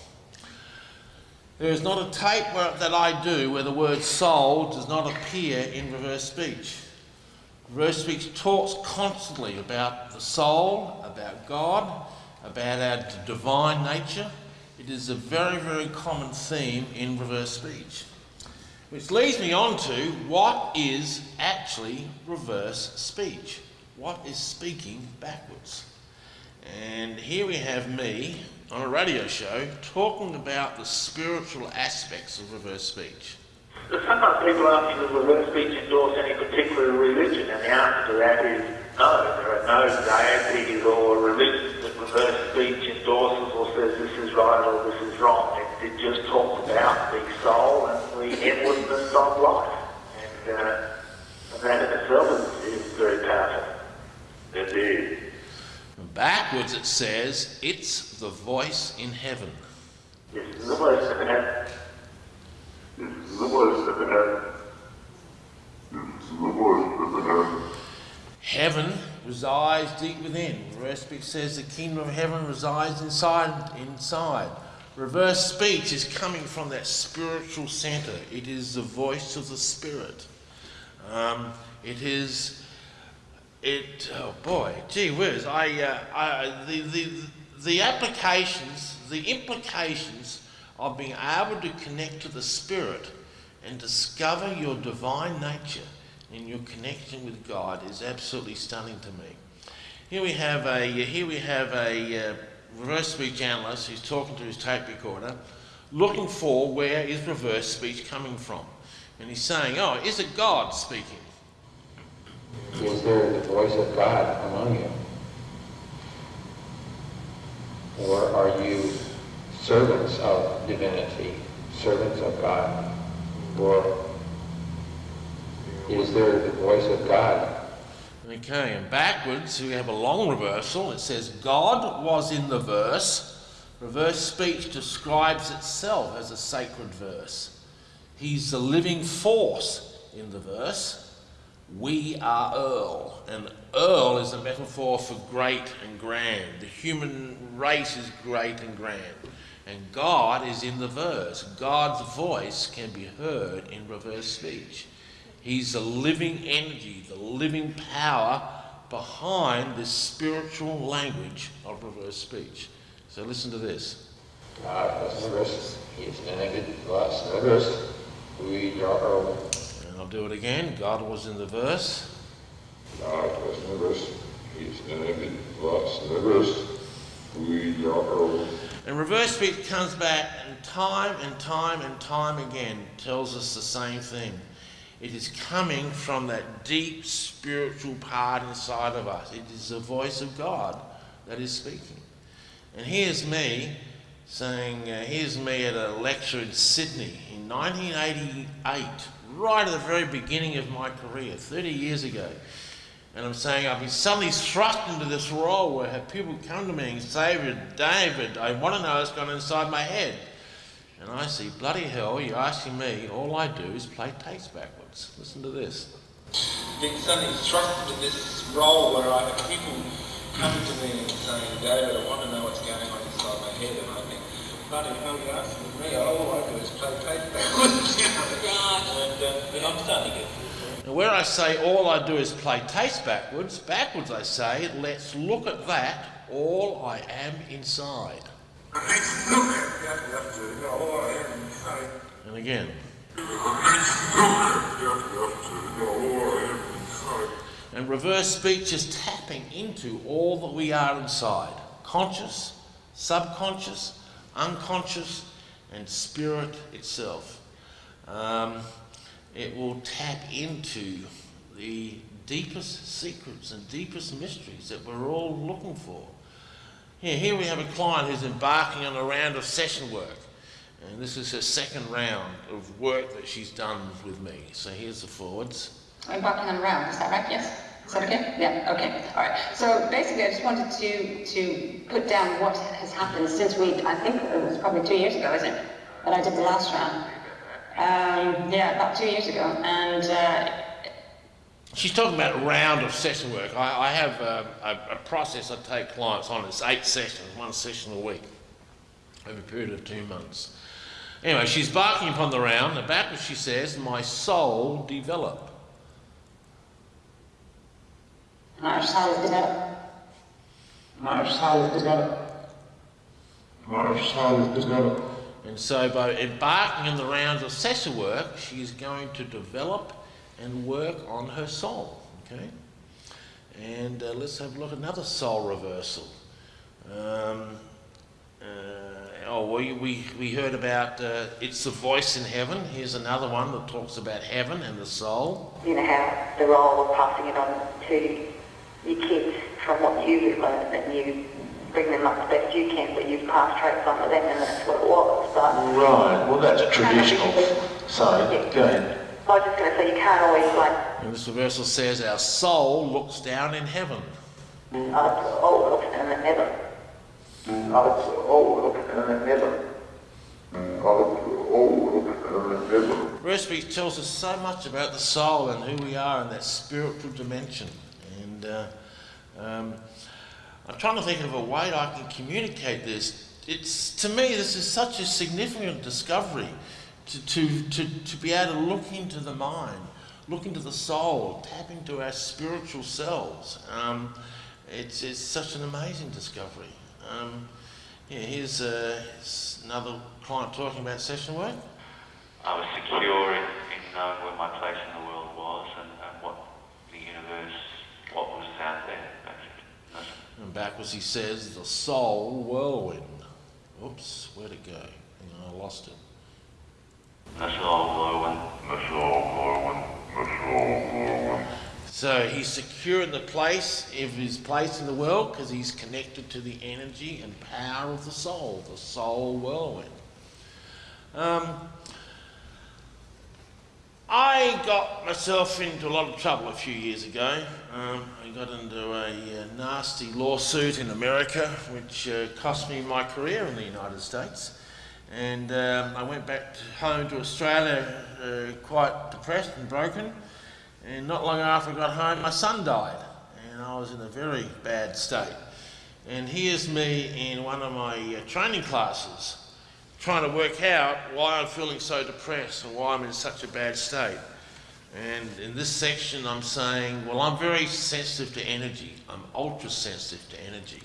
There is not a tape where, that I do where the word soul does not appear in reverse speech. Reverse speech talks constantly about the soul, about God, about our divine nature. It is a very, very common theme in reverse speech. Which leads me on to what is actually reverse speech? What is speaking backwards? And here we have me on a radio show talking about the spiritual aspects of reverse speech. Sometimes people ask me, reverse speech endorse any particular religion? And the answer to that is no. There are no deities or religions that reverse speech endorses or says this is right or this is wrong. It, it just talks about the soul and the inwardness of life. And, uh, and that in itself is, is very powerful. Indeed. Backwards it says, it's the voice in heaven. This is the voice in heaven. It's the voice in heaven. This is the voice in heaven. Heaven resides deep within. Reverse speech says the kingdom of heaven resides inside. Inside. Reverse speech is coming from that spiritual center. It is the voice of the spirit. Um, it is. It. Oh boy, gee whiz! I. Uh, I the, the the applications, the implications of being able to connect to the spirit and discover your divine nature in your connection with God is absolutely stunning to me. Here we have a here we have a uh, reverse speech analyst who's talking to his tape recorder, looking for where is reverse speech coming from, and he's saying, "Oh, is it God speaking?" Is there the voice of God among you? Or are you servants of divinity, servants of God? Or is there the voice of God? Okay, and backwards we have a long reversal. It says, God was in the verse. Reverse speech describes itself as a sacred verse. He's the living force in the verse. We are Earl, and Earl is a metaphor for great and grand. The human race is great and grand. And God is in the verse. God's voice can be heard in reverse speech. He's the living energy, the living power behind this spiritual language of reverse speech. So listen to this. God was in the verse. He is connected to us in the verse. We are And I'll do it again. God was in the verse. God was in the verse. He is connected to us in the verse. We are And reverse speech comes back and time and time and time again tells us the same thing. It is coming from that deep spiritual part inside of us. It is the voice of God that is speaking. And here's me saying, uh, here's me at a lecture in Sydney in 1988, right at the very beginning of my career, 30 years ago. And I'm saying I've been suddenly thrust into this role where people come to me and say, David, I want to know what's gone inside my head. And I see, bloody hell, you're asking me, all I do is play tapes backwards. Listen to this. Being suddenly thrust into this role where I have people coming to me and saying, David, I want to know what's going on inside my head. And I think, bloody hell, you're asking me, all I do is play tapes backwards. and, uh, and I'm starting to get and where I say all I do is play taste backwards, backwards I say, let's look at that, all I am inside. And again. And reverse speech is tapping into all that we are inside conscious, subconscious, unconscious, and spirit itself. Um, it will tap into the deepest secrets and deepest mysteries that we're all looking for. Here, here we have a client who's embarking on a round of session work. And this is her second round of work that she's done with me. So here's the forwards. Embarking on a round, is that right? Yes? Is that okay? Yeah, okay. All right. So basically, I just wanted to, to put down what has happened since we, I think it was probably two years ago, isn't it? That I did the last round. Um, yeah, about two years ago. And uh, She's talking about a round of session work. I, I have a, a, a, process I take clients on. It's eight sessions, one session a week, over a period of two months. Anyway, she's barking upon the round. About she says, my soul develop. My soul develop. My soul develop. My soul develop. And so by embarking on the rounds of session work, she is going to develop and work on her soul. Okay? And uh, let's have a look at another soul reversal. Um, uh, oh, we, we, we heard about uh, It's the Voice in Heaven. Here's another one that talks about heaven and the soul. You know how the role of passing it on to your kids from what you've learned and you bring them up the best you can, but you've passed traits on to them and that's what it was. But right, well that's traditional. So, yeah. go ahead. I was just going to say, you can't always like... And this reversal says, our soul looks down in heaven. Mm, oh, oh, looks down in heaven. Heaven. Reverse tells us so much about the soul and who we are in that spiritual dimension. And uh, um, I'm trying to think of a way I can communicate this. It's, to me, this is such a significant discovery to, to, to, to be able to look into the mind, look into the soul, tap into our spiritual selves. Um, it's, it's such an amazing discovery. Um, yeah, here's, uh, here's another client talking about session work. I was secure in, in knowing where my place in the world was and, and what the universe, what was out there. And backwards he says, the soul whirlwind. Oops, where'd it go? I lost it. The soul whirlwind. The soul whirlwind. The soul whirlwind. So he's secure in the place of his place in the world because he's connected to the energy and power of the soul, the soul whirlwind. Um, I got myself into a lot of trouble a few years ago. Um, I got into a, a, uh, nasty lawsuit in America, which uh, cost me my career in the United States. And um, I went back home to Australia uh, quite depressed and broken. And not long after I got home, my son died. And I was in a very bad state. And here's me in one of my uh, training classes trying to work out why I'm feeling so depressed and why I'm in such a bad state. And in this section, I'm saying, well, I'm very sensitive to energy. I'm ultra sensitive to energy.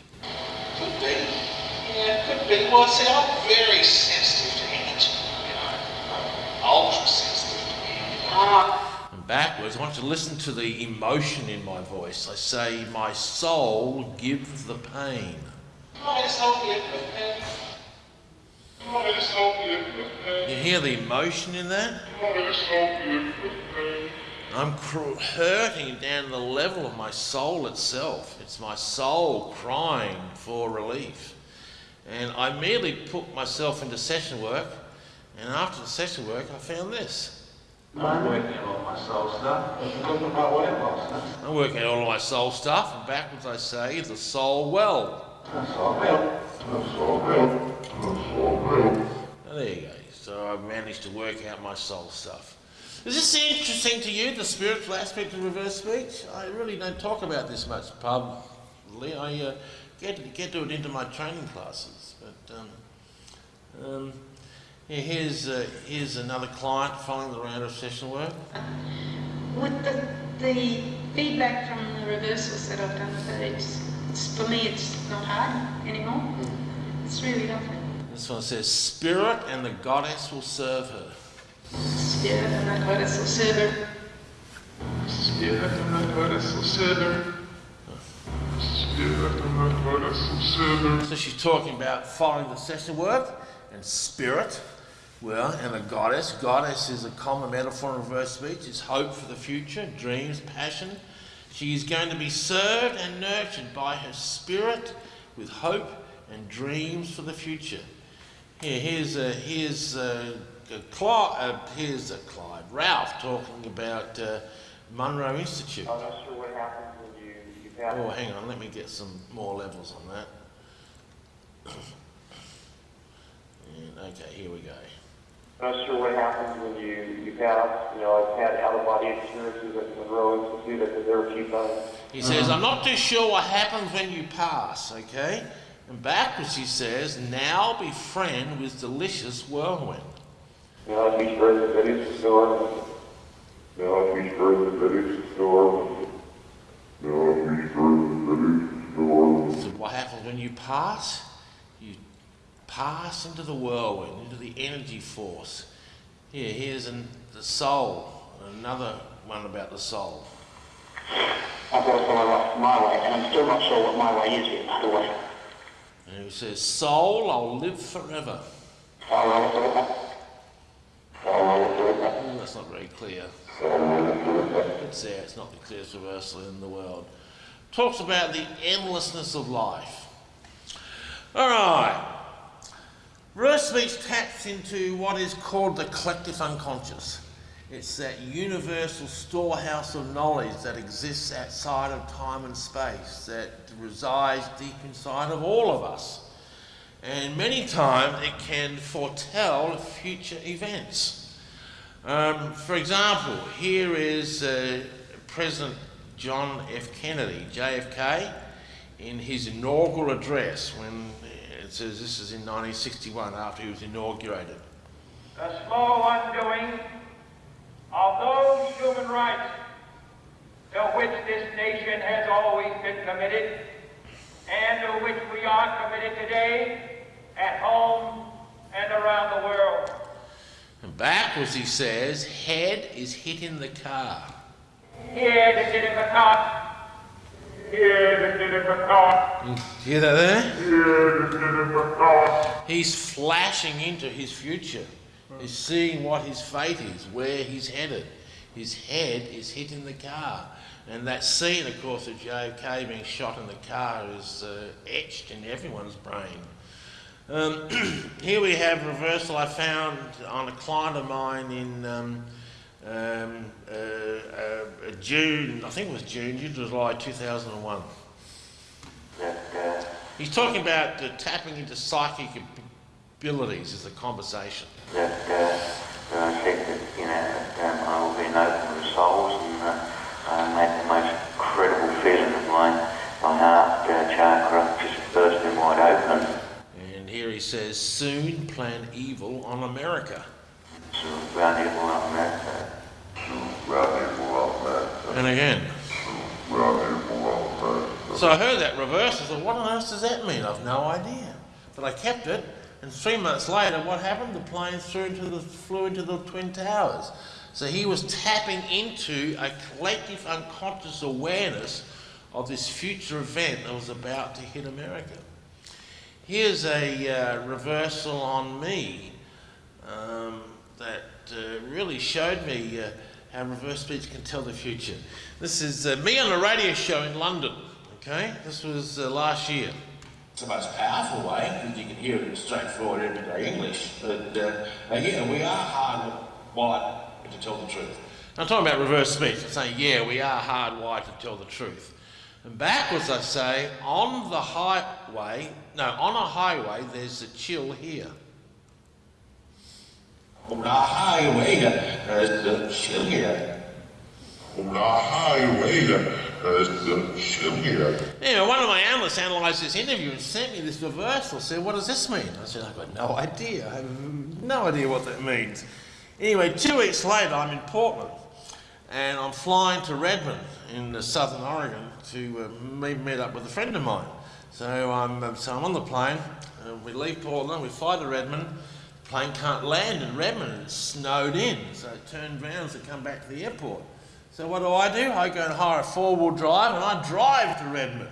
Could be. Yeah, could be. Well, I see, I'm very sensitive to energy. You know, I'm ultra sensitive to energy. Ah. Backwards, I want you to listen to the emotion in my voice. I say, my soul gives the pain. You hear the emotion in that? I'm hurting down the level of my soul itself. It's my soul crying for relief. And I merely put myself into session work, and after the session work, I found this. I'm working on all my soul stuff. I'm talking about what it was. I'm working out all my soul stuff, and backwards I say, the soul well. Now, there you go. So I've managed to work out my soul stuff. Is this interesting to you, the spiritual aspect of reverse speech? I really don't talk about this much publicly. I uh, get, get to it into my training classes. But um, um, yeah, here's, uh, here's another client following the round of session work. With the, the feedback from the reversals that I've done with it, it's, it's, for me it's not hard anymore. It's really lovely. This one says, Spirit and the goddess will serve her. Spirit and the goddess will serve her. Spirit and the goddess will serve her. Spirit and the goddess will serve her. So she's talking about following the session work and spirit. Well, and a goddess. Goddess is a common metaphor in reverse speech. It's hope for the future, dreams, passion. She is going to be served and nurtured by her spirit with hope and dreams for the future. Here, here's a, here's a, a Clyde, uh, here's a Clyde, Ralph talking about uh, Monroe Institute. I'm not sure what happens when you, you. Oh, hang on, let me get some more levels on that. And, okay, here we go. I'm not sure what happens when you, you pass. You know, I've had out-of-body experiences at Monroe Institute. I've been there a few times. He says, I'm not too sure what happens when you pass, okay? And backwards he says, now befriend with delicious whirlwind. Now spread the to storm. Now spread the storm. Now spread the village storm. So what happens when you pass? Pass into the whirlwind, into the energy force. Here, here's an, the soul, another one about the soul. I've got to follow my way, and I'm still not sure what my way is yet, by the way. And he says, Soul, I'll live forever. That's not very clear. It's there, it's not the clearest reversal in the world. Talks about the endlessness of life. All right. Reverse speech taps into what is called the collective unconscious. It's that universal storehouse of knowledge that exists outside of time and space, that resides deep inside of all of us. And many times it can foretell future events. Um, for example, here is uh, President John F. Kennedy, JFK, in his inaugural address when it says this is in 1961 after he was inaugurated. the slow undoing of those human rights to which this nation has always been committed and to which we are committed today at home and around the world. And backwards he says, head is hitting the car. Here the kid in the car. Here the kid in the car. Hear that there? He's flashing into his future. He's seeing what his fate is, where he's headed. His head is hitting the car. And that scene, of course, of JFK being shot in the car is uh, etched in everyone's brain. Um, here we have reversal I found on a client of mine in um, um, uh, uh, June, I think it was June, July 2001. He's talking about uh, tapping into psychic abilities as a conversation. that I will be an souls and I the most feeling of uh, chakra just wide open. And here he says, soon plan evil on America. And again. So I heard that reverse. I thought, what on earth does that mean? I've no idea. But I kept it, and three months later, what happened? The plane flew into the, flew into the Twin Towers. So he was tapping into a collective unconscious awareness of this future event that was about to hit America. here's a uh, reversal on me um, that uh, really showed me uh, how reverse speech can tell the future. This is uh, me on a radio show in London. Okay, this was uh, last year. It's the most powerful way because you can hear it in straightforward everyday English. But uh, yeah, we are hardwired to tell the truth. I'm talking about reverse speech. I'm saying, yeah, we are hardwired to tell the truth. And backwards, I say, on the highway, no, on a highway, there's a chill here. On the highway, there's a chill here. On the highway, there's a chill here. Anyway, one of my analysts analysed this interview and sent me this reversal. Said, "What does this mean?" I said, "I've got no idea. I have no idea what that means." Anyway, two weeks later, I'm in Portland, and I'm flying to Redmond in uh, southern Oregon to uh, meet, meet up with a friend of mine. So I'm, uh, so I'm on the plane. Uh, we leave Portland. We fly to Redmond. Plane can't land in Redmond. It's snowed in. So I turned around to come back to the airport. So what do I do? I go and hire a four-wheel drive and I drive to Redmond.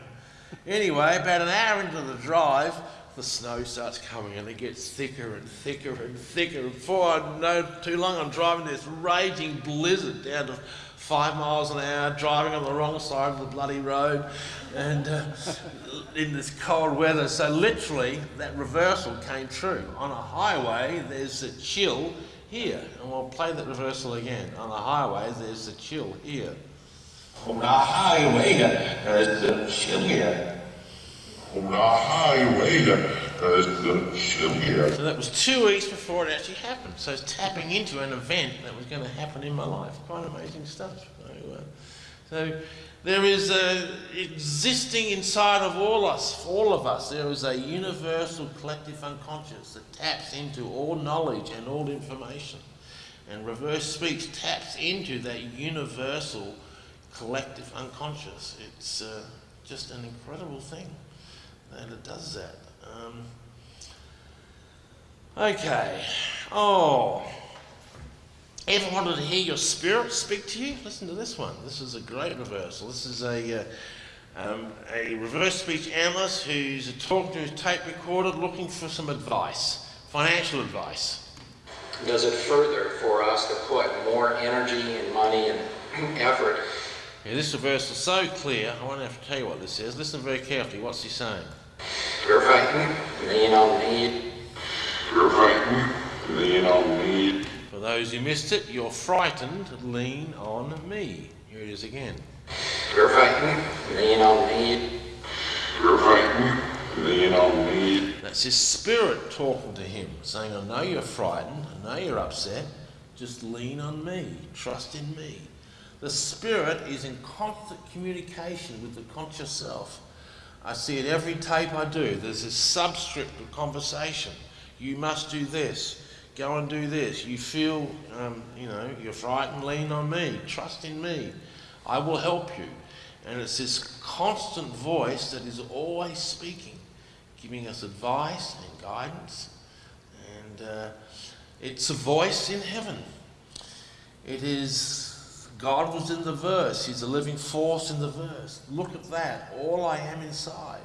Anyway, about an hour into the drive, the snow starts coming and it gets thicker and thicker and thicker. And Before I know too long, I'm driving this raging blizzard down to five miles an hour, driving on the wrong side of the bloody road, and uh, in this cold weather. So literally, that reversal came true. On a highway, there's a chill here, and we'll play that reversal again. On the highway, there's a chill here. On the highway, there's a chill here. So that was two weeks before it actually happened. So it's tapping into an event that was going to happen in my life. Quite amazing stuff. So, uh, so there is a, existing inside of all us, all of us, there is a universal collective unconscious that taps into all knowledge and all information. And reverse speech taps into that universal collective unconscious. It's uh, just an incredible thing that it does that. Um, okay. Oh. Ever wanted to hear your spirit speak to you? Listen to this one. This is a great reversal. This is a, uh, um, a reverse speech analyst who's talking to his tape recorder looking for some advice, financial advice. Does it further for us to put more energy and money and effort Yeah, this reversal is so clear, I won't have to tell you what this is. Listen very carefully. What's he saying? You're fighting, lean on me. You're fighting, lean on me. For those who missed it, you're frightened, lean on me. Here it is again. You're fighting, lean on me. You're fighting, lean on me. That's his spirit talking to him, saying, I know you're frightened, I know you're upset, just lean on me, trust in me. The spirit is in constant communication with the conscious self. I see it every tape I do. There's this subscript of conversation. You must do this. Go and do this. You feel, um, you know, you're frightened, lean on me. Trust in me. I will help you. And it's this constant voice that is always speaking, giving us advice and guidance. And uh, it's a voice in heaven. It is, God was in the verse. He's a living force in the verse. Look at that. All I am inside.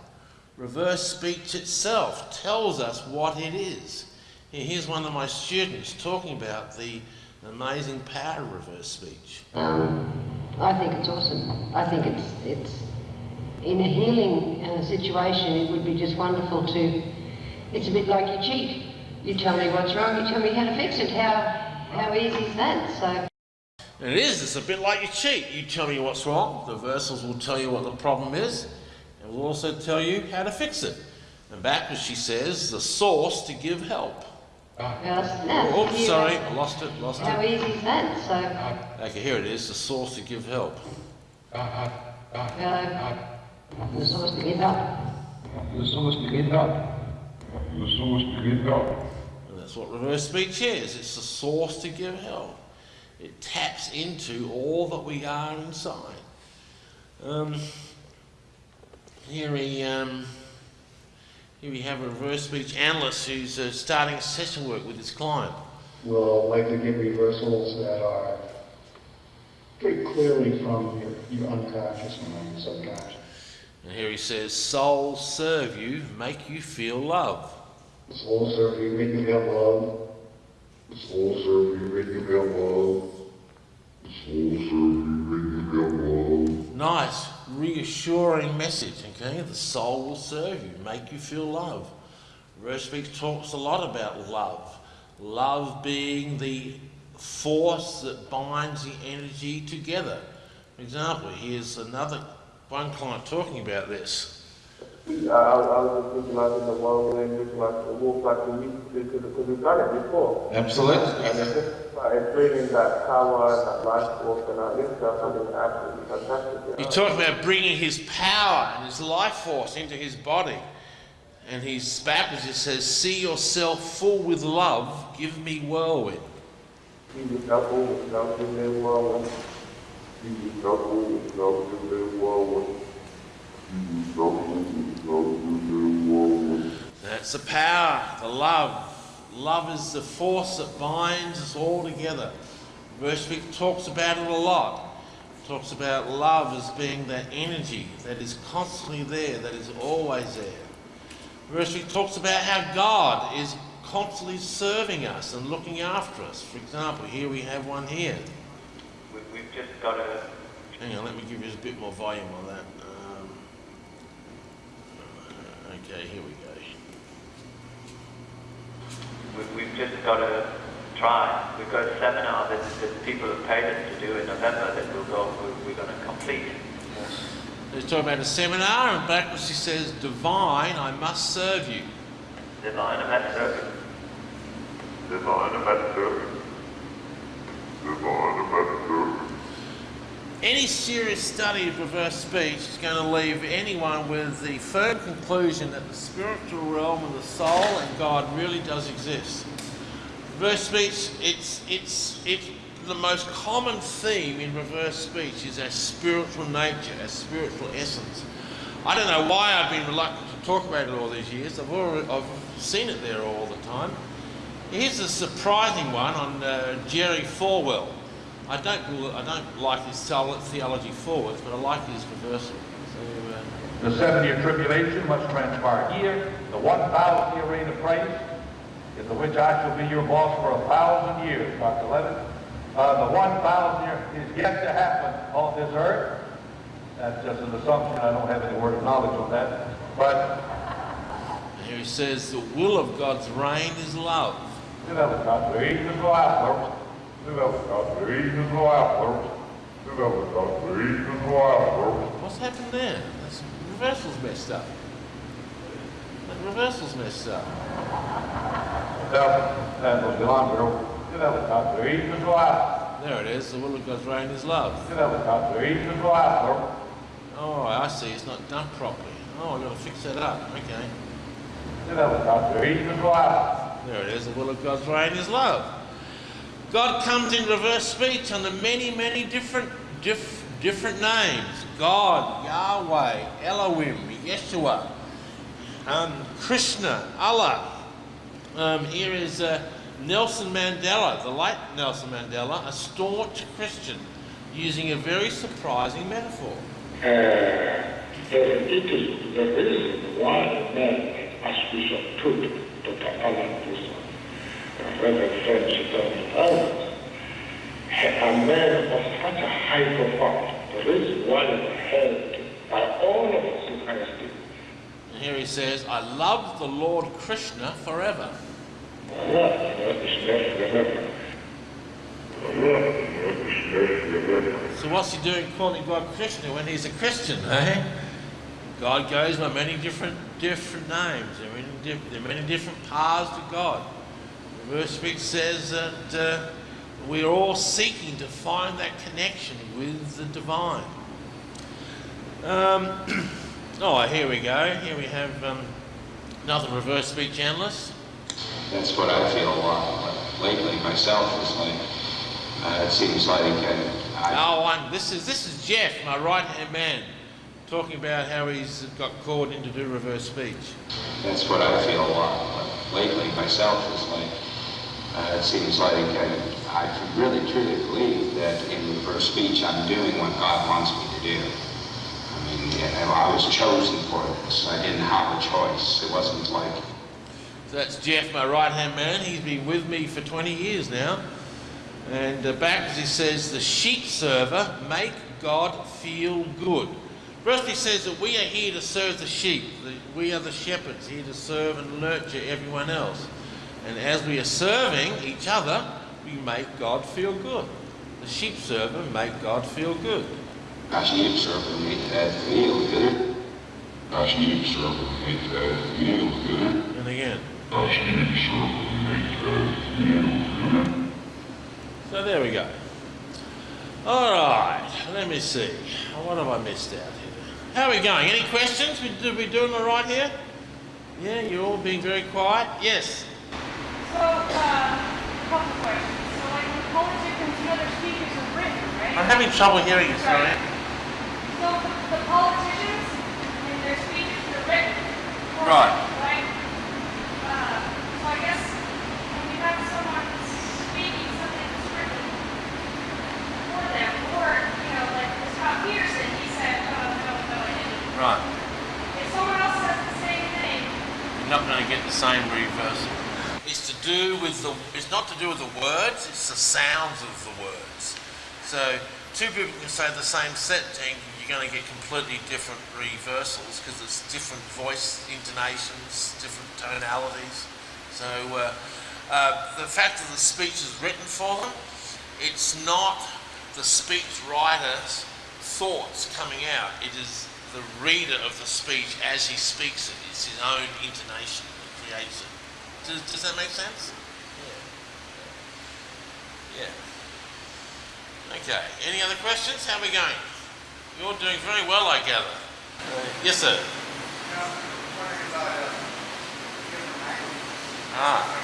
Reverse speech itself tells us what it is. Here's one of my students talking about the amazing power of reverse speech. Um, I think it's awesome. I think it's it's in a healing uh, situation. It would be just wonderful to. It's a bit like you cheat. You tell me what's wrong. You tell me how to fix it. How how easy is that? So. And it is, it's a bit like you cheat. You tell me what's wrong, the versals will tell you what the problem is, and will also tell you how to fix it. And back, as she says, the source to give help. Yes, yes, Oops, sorry, I lost it, lost How it. easy is that? So. Okay, here it is, the source to give help. The source to give help. The source to give up. The source to get up. And that's what reverse speech is. It's the source to give help. It taps into all that we are inside. Um, here we um, here we have a reverse speech analyst who's uh, starting session work with his client. We'll likely get reversals that are pretty clearly from your, your unconscious mind, your subconscious. And here he says, souls serve you, make you feel love. Soul serve you, make you feel love. Soul serve you, make you feel love. Soul serve you, make you feel love. Nice, reassuring message, okay? The soul will serve you, make you feel love. Verse talks a lot about love. Love being the force that binds the energy together. For example, here's another one client talking about this. I, I was just visualizing the world and visualizing the wolf like we used to because because we've done it before. Absolutely. Just like bringing that power and that life force and that into something absolutely fantastic. He talked about bringing his power and his life force into his body. And his baptism says, See yourself full with love, give me whirlwind. See yourself full with love, give me whirlwind. See yourself full with love, give me whirlwind. That's the power, the love. Love is the force that binds us all together. Verse 6 talks about it a lot. Talks about love as being that energy that is constantly there, that is always there. Verse 6 talks about how God is constantly serving us and looking after us. For example, here we have one here. We, we've just got to Hang on, let me give you a bit more volume on that. Um, okay, here we go. we, we've just got to try. We've got a seminar that, that people have paid us to do in November that we'll go, we're, we're going to complete. He's talking about a seminar, and backwards he says, Divine, I must serve you. Divine, I'm at service. Divine, I'm at service. Divine, I'm at service. Any serious study of reverse speech is going to leave anyone with the firm conclusion that the spiritual realm of the soul and God really does exist. Reverse speech, it's, it's, it's the most common theme in reverse speech is our spiritual nature, our spiritual essence. I don't know why I've been reluctant to talk about it all these years. I've, already, I've seen it there all the time. Here's a surprising one on uh, Jerry Falwell. I don't, I don't like his theolo- theology forwards, but I like his reversal. So, uh, The seven-year tribulation must transpire here, the one thousand-year reign of Christ, in the which I shall be your boss for a thousand years, Dr. Levitt. Uh, the one thousand year is yet to happen on this earth. That's just an assumption. I don't have any word of knowledge on that. But here he says, the will of God's reign is love. you know, Dr. Eaton go out there. You know, go out What's happened there? That's, reversal's messed up. That reversal's messed up. There it is. The will of God's reign is love. Oh, I see. It's not done properly. Oh, I've got to fix that up. Okay. There it is. The will of God's reign is love. God comes in reverse speech under many, many different, diff, different names. God, Yahweh, Elohim, Yeshua, um, Krishna, Allah. Um, here is uh, Nelson Mandela, the late Nelson Mandela, a staunch Christian, using a very surprising metaphor. Uh, it is the reason why Dr. Alan Wilson, Reverend French and others, are men of such a high profile. The reason why held by all of us in honesty. And here he says, I love the Lord Krishna forever. So what's he doing calling God Krishna when he's a Christian, eh? God goes by many different different names. There are many, diff- there are many different paths to God. Verse speaks says that uh, we're all seeking to find that connection with the divine. Um, oh, here we go. Here we have um, another reverse speech analyst. That's what I feel uh, lately myself. Is like uh, it seems like uh, I, Oh, one. This is this is Jeff, my right hand man, talking about how he's got called in to do reverse speech. that's what I feel uh, lately myself. Is like uh, it seems like uh, I really truly believe that in reverse speech I'm doing what God wants me to do. I mean, I was chosen for this. I didn't have a choice. It wasn't like So that's Jeff, my right hand man. He's been with me for 20 years now. And uh, backwards he says, The sheep server make God feel good. First he says that we are here to serve the sheep. We are the shepherds here to serve and nurture everyone else. And as we are serving each other, we make God feel good. The sheep server make God feel good. I sheep server make that feel good. I sheep server make that feel good. And again. I sheep server make that feel good. So there we go. All right, let me see. What have I missed out here? How are we going? Any questions? We, did we doing all right here? Yeah, you're all being very quiet. Yes. So, uh, couple questions. So, like, when politicians and other speakers are written, right? I'm having trouble hearing you, sorry. So, the, the politicians and their speeches are written. for Right. Right? Uh, so I guess when you have someone speaking something that's written for them, or, you know, like Scott Peterson, he said, oh, no, no, I didn't. Right. If someone else says the same thing, You're not going to get the same reversal. It's to do with the. It's not to do with the words. It's the sounds of the words. So two people can say the same sentence. You're going to get completely different reversals because it's different voice intonations, different tonalities. So uh, uh, the fact that the speech is written for them, it's not the speech writer's thoughts coming out. It is the reader of the speech as he speaks it. It's his own intonation that creates it. Does, does that make sense? Yeah. Yeah. Okay. Any other questions? How are we going? You're doing very well, I gather. Uh, yes, sir. Ah.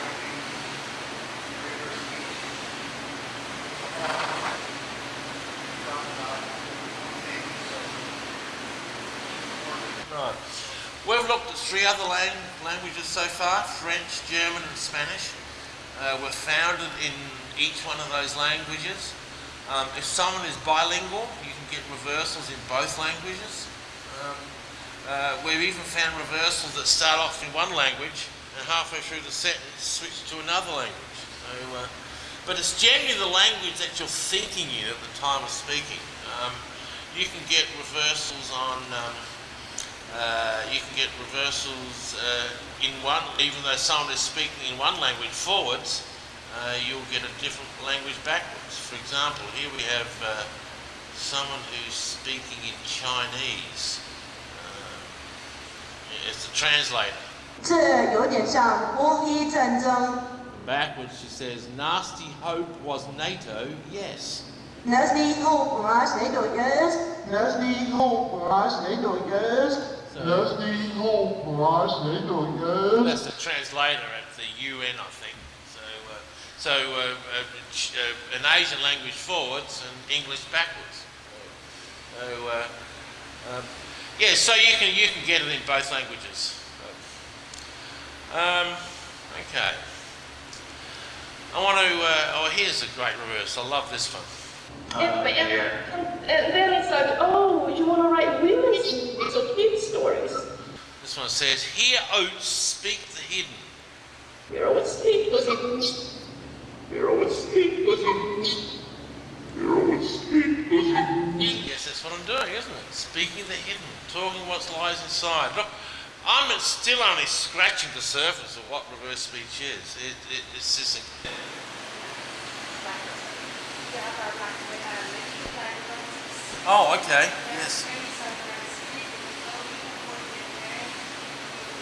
Right. We've looked at three other lang- languages so far French, German, and Spanish. Uh, we're founded in each one of those languages. Um, if someone is bilingual, you can get reversals in both languages. Um, uh, we've even found reversals that start off in one language and halfway through the sentence switch to another language. So, uh, but it's generally the language that you're thinking in at the time of speaking. Um, you can get reversals on. Um, uh, you can get reversals uh, in one, even though someone is speaking in one language forwards, uh, you'll get a different language backwards. For example, here we have uh, someone who's speaking in Chinese. Uh, it's the translator. 这有点像波伊战争。 Backwards, she says, Nasty Hope was NATO, yes. Nasty hope was NATO yes. Nasty hope was NATO yes. NATO yes. That's the translator at the UN, I think. So, uh, so uh, uh, uh, an Asian language forwards and English backwards. So, uh, um, yeah, so you can you can get it in both languages. Um, okay. I want to. Oh, here's a great reverse. I love this one. Uh, and, and, and then it's like, oh, you want to write women's movies or kids' stories. This one says, "Hear oats speak the hidden." Hear oats speak the hidden. Hear oats speak the hidden. Hear oats speak the hidden. Yes, that's what I'm doing, isn't it? Speaking the hidden, talking what lies inside. Look, I'm still only scratching the surface of what reverse speech is. It, it, it's just a, Oh, okay. Yes.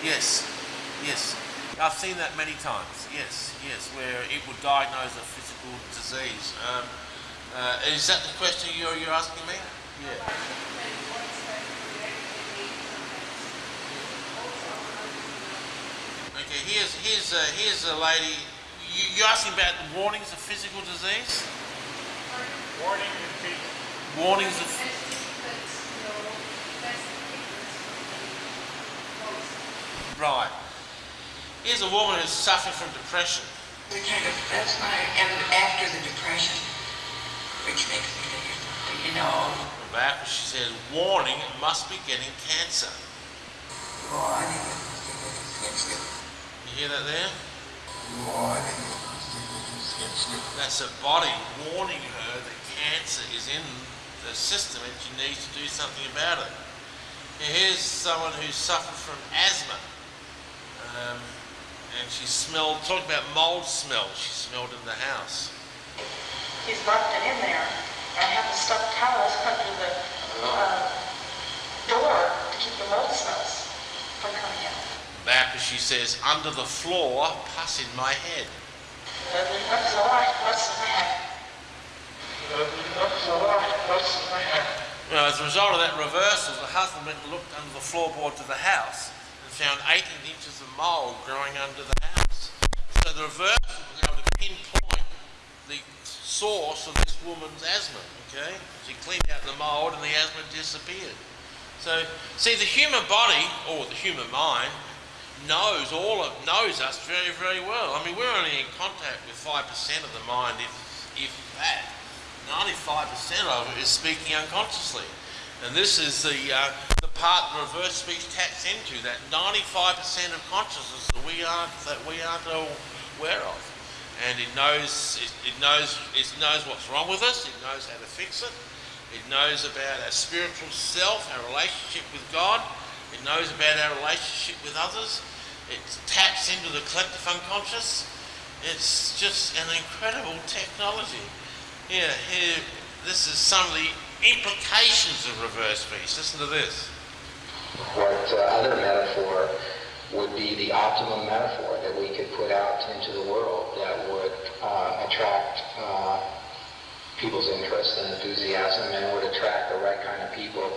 Yes. Yes. I've seen that many times. Yes. Yes. Where it would diagnose a physical disease. Um, uh, is that the question you're, you're asking me? Yeah. Okay. Here's here's uh, here's a lady. You, you're asking about the warnings of physical disease. Warning. Warnings of. Right. Here's a woman who's suffering from depression. We kind of, that's my, and after the depression, which makes me think, you know, back, she says, warning, it must be getting cancer. warning You hear that there? warning That's a body warning her that cancer is in the system and she needs to do something about it. Here's someone who suffered from asthma. Um, and she smelled, talk about mold smell, she smelled in the house. He's locked it in there. I have the stuffed towels under the uh, door to keep the mold smells from coming out. Back as she says, under the floor, pus in my head. That's all right. What's in my as a result of that reversal, the husband went and looked under the floorboards of the house and found 18 inches of mould growing under the house. So the reversal was able to pinpoint the source of this woman's asthma, okay? She cleaned out the mould and the asthma disappeared. So, see, the human body, or the human mind, knows all of, knows us very, very well. I mean, we're only in contact with 5% of the mind, if, if that. 95% of it is speaking unconsciously. And this is the, uh, the part the reverse speech taps into, that 95% of consciousness that we aren't, that we aren't aware of. And it knows, it, it, knows, it knows what's wrong with us, it knows how to fix it, it knows about our spiritual self, our relationship with God, it knows about our relationship with others, it taps into the collective unconscious. It's just an incredible technology. Here, here, this is some of the implications of reverse speech. Listen to this. What uh, other metaphor would be the optimum metaphor that we could put out into the world that would uh, attract uh, people's interest and enthusiasm and would attract the right kind of people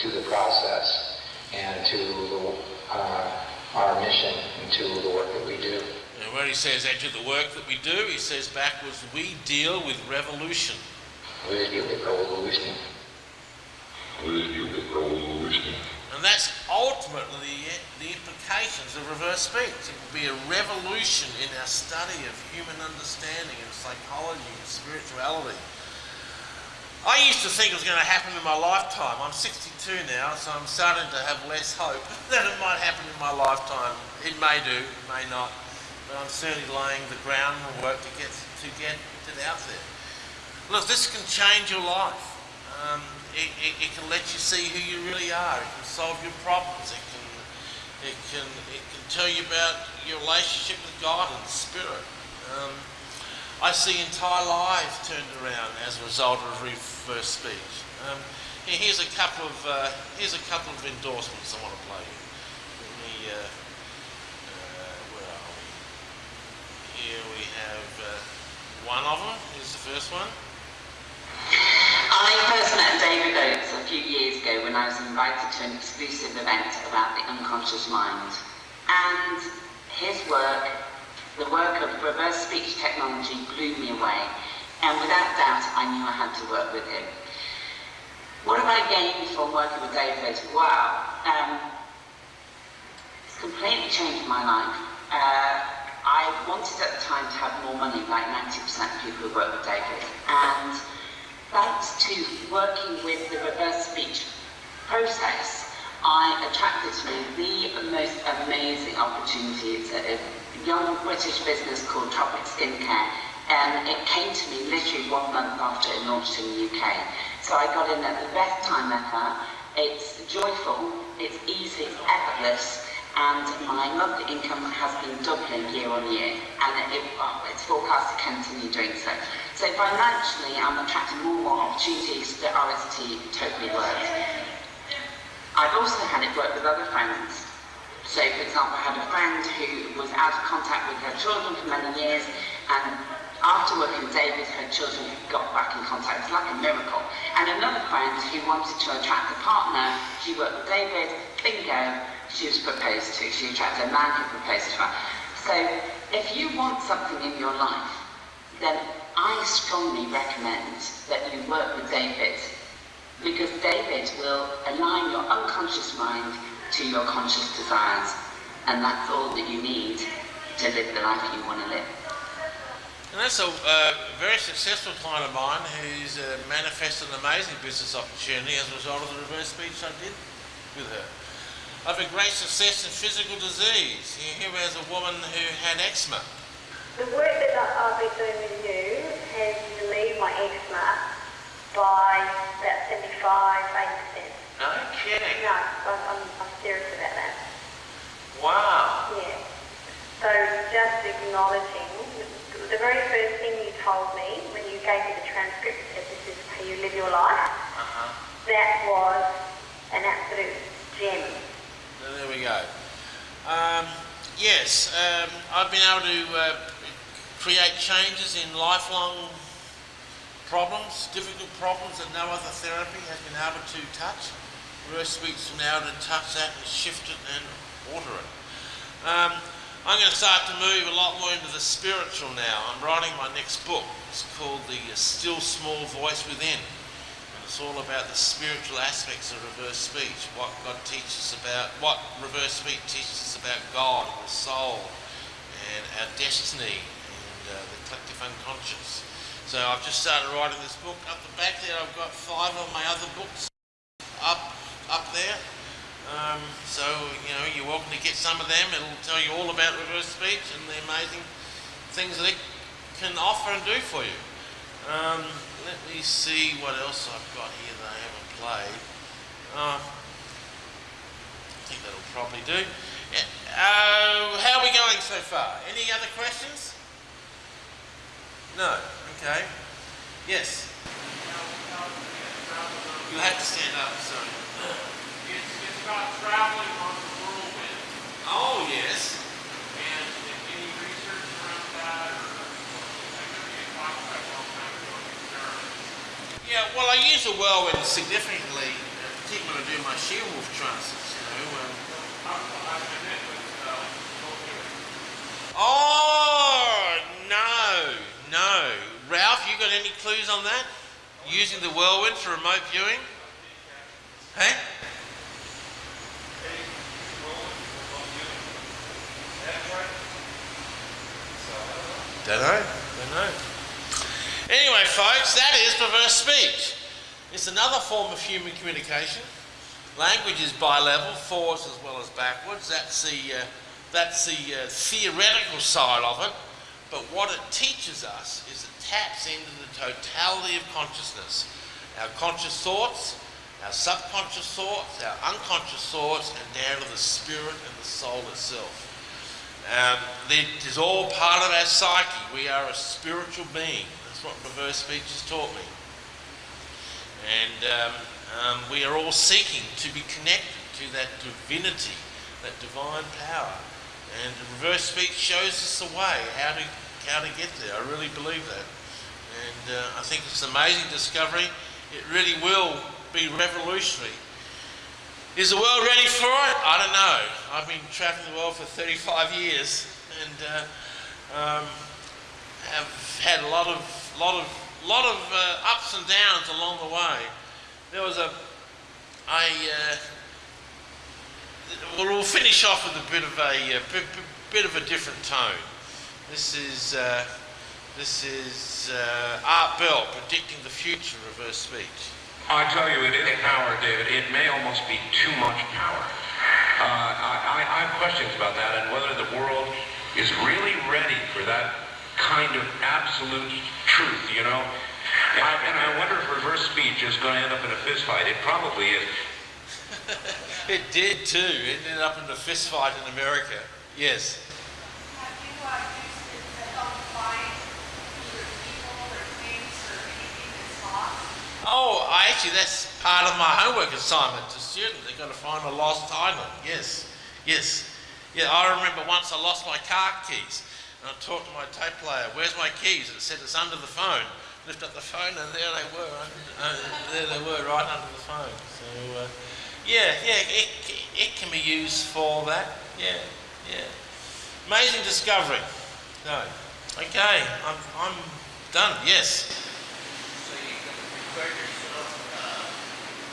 to the process and to the, uh, our mission and to the work that we do. Where he says, enter the work that we do, he says backwards, we deal with revolution. We deal with revolution. We deal with revolution. And that's ultimately the, the implications of reverse speech. It will be a revolution in our study of human understanding and psychology and spirituality. I used to think it was going to happen in my lifetime. I'm 62 now, so I'm starting to have less hope that it might happen in my lifetime. It may do, it may not, but I'm certainly laying the groundwork to get to get it out there. Look, this can change your life. Um, it, it, it, can let you see who you really are. It can solve your problems. It can, it can, it can tell you about your relationship with God and the Spirit. Um, I see entire lives turned around as a result of reverse speech. Um, here's a couple of uh, here's a couple of endorsements I want to play. Let me, uh, where are we? Here we have uh, one of them. is the first one. I first met David Oates a few years ago when I was invited to an exclusive event about the unconscious mind. And his work, the work of reverse speech technology, blew me away. And without doubt, I knew I had to work with him. What have I gained from working with David? Wow. Um, it's completely changed my life. Uh, I wanted at the time to have more money, like 90% of people who work with David. And thanks to working with the reverse speech process, I attracted to me the most amazing opportunity. It's a, young British business called Tropic Skincare, and it came to me literally one month after it launched in the UK. So I got in at the best time ever. It's joyful, it's easy, it's effortless, and my monthly income has been doubling year on year, and it, oh, it's forecast to continue doing so. So financially, I'm attracting more and more opportunities that RST totally works. I've also had it work with other friends. So, for example, I had a friend who was out of contact with her children for many years, and after working with David, her children got back in contact. It's like a miracle. And another friend who wanted to attract a partner, she worked with David, bingo, she was proposed to. She attracted a man who proposed to her. So, if you want something in your life, then I strongly recommend that you work with David because David will align your unconscious mind to your conscious desires and that's all that you need to live the life you want to live. And that's a uh, very successful client of mine who's uh, manifested an amazing business opportunity as a result of the reverse speech I did with her. I've had great success in physical disease. Here was a woman who had eczema. The work that I've been doing with you has relieved my eczema by about 75, 80%. No kidding. No, I'm, I'm, I'm serious about that. Wow. Yeah. So just acknowledging, the very first thing you told me when you gave me the transcript said this is how you live your life, Uh-huh. that was an absolute gem. Um, yes, um, I've been able to uh, create changes in lifelong problems, difficult problems that no other therapy has been able to touch. Reverse has been able to touch that and shift it and alter it. Um, I'm going to start to move a lot more into the spiritual now. I'm writing my next book. It's called The Still Small Voice Within. It's all about the spiritual aspects of reverse speech, what God teaches about, what reverse speech teaches us about God and the soul and our destiny and uh, the collective unconscious. So I've just started writing this book. Up the back there, I've got five of my other books up up there. Um, so you know, you're welcome to get some of them. It'll tell you all about reverse speech and the amazing things that it can offer and do for you. Um, let me see what else I've got here that I haven't played. Uh, I think that'll probably do. Yeah. Uh, how are we going so far? Any other questions? No. Okay. Yes. You have to stand up. Sorry. It's, it's about traveling on the whirlwind. Oh yes. And any research around that or like a concept all kind of going experiments. Yeah, well, I use the whirlwind significantly, particularly when I do my She-Wolf transits, you know. Um, oh, no, no. Ralph, you got any clues on that? Using the whirlwind for remote viewing? Hey? Don't know, don't know. Anyway, folks, that is reverse speech. It's another form of human communication. Language is bi-level, forwards as well as backwards. That's the, uh, that's the uh, theoretical side of it. But what it teaches us is it taps into the totality of consciousness. Our conscious thoughts, our subconscious thoughts, our unconscious thoughts, and down to the spirit and the soul itself. Um, it is all part of our psyche. We are a spiritual being. What reverse speech has taught me. And um, um, we are all seeking to be connected to that divinity, that divine power. And reverse speech shows us the way, how to, how to get there. I really believe that. And uh, I think it's an amazing discovery. It really will be revolutionary. Is the world ready for it? I don't know. I've been traveling the world for 35 years and uh, um, have had a lot of, lot of, lot of uh, ups and downs along the way. There was a, I, uh, well, we'll finish off with a bit of a, a bit, of a different tone. This is, uh, this is uh, Art Bell predicting the future of reverse speech. I tell you, it is power, David. It may almost be too much power. Uh, I, I have questions about that and whether the world is really ready for that kind of absolute truth, you know? And I, and I wonder if reverse speech is going to end up in a fist fight. It probably is. It did too. It ended up in a fist fight in America. Yes. Oh, I actually, that's part of my homework assignment to students. They've got to find a lost item. Yes, yes. Yeah, I remember once I lost my car keys. And I talked to my tape player, where's my keys? And it said, it's under the phone. Lift up the phone and there they were. Uh, there they were, right under the phone. So, uh, yeah, yeah, it, it can be used for that. Yeah, yeah. Amazing discovery. No. Okay, I'm, I'm done. Yes. So you can prepare yourself, uh,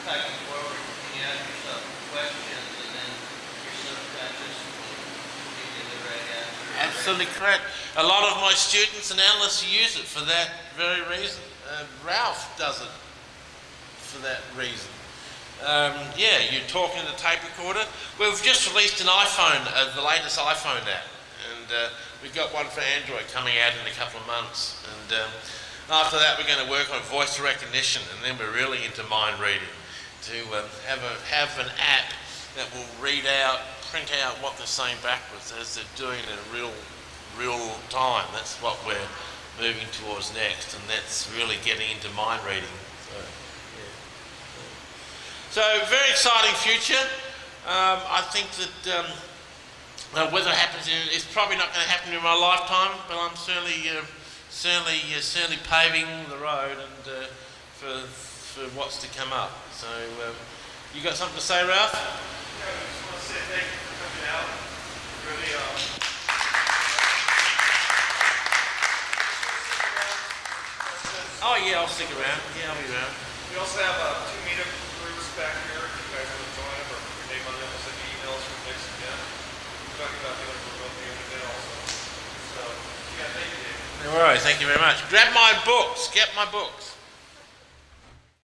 taking forward, you ask yourself questions, and then your subconscious will give you the right answer. Absolutely correct. A lot of my students and analysts use it for that very reason. Uh, Ralph does it for that reason. Um, yeah, you're talking the tape recorder. We've just released an iPhone, uh, the latest iPhone app, and uh, we've got one for Android coming out in a couple of months. And um, after that, we're going to work on voice recognition, and then we're really into mind reading to um, have a have an app that will read out, print out what they're saying backwards as they're doing it in real real time. That's what we're moving towards next, and that's really getting into mind reading. So, yeah. So, very exciting future. Um, I think that um, uh, whether it happens, in, it's probably not going to happen in my lifetime, but I'm certainly, uh, certainly, uh, certainly paving the road and uh, for for what's to come up. So, um, you got something to say, Ralph? Thank you for coming out. Really, um, Oh yeah, I'll stick around. Yeah, I'll be around. we also have uh, two meetup groups back here. If you guys want to join them or your name on them, we'll send you emails from Nick and We're talking about doing it remotely every day also. So, yeah, thank you, Dave. All right, thank you very much. Grab my books. Get my books.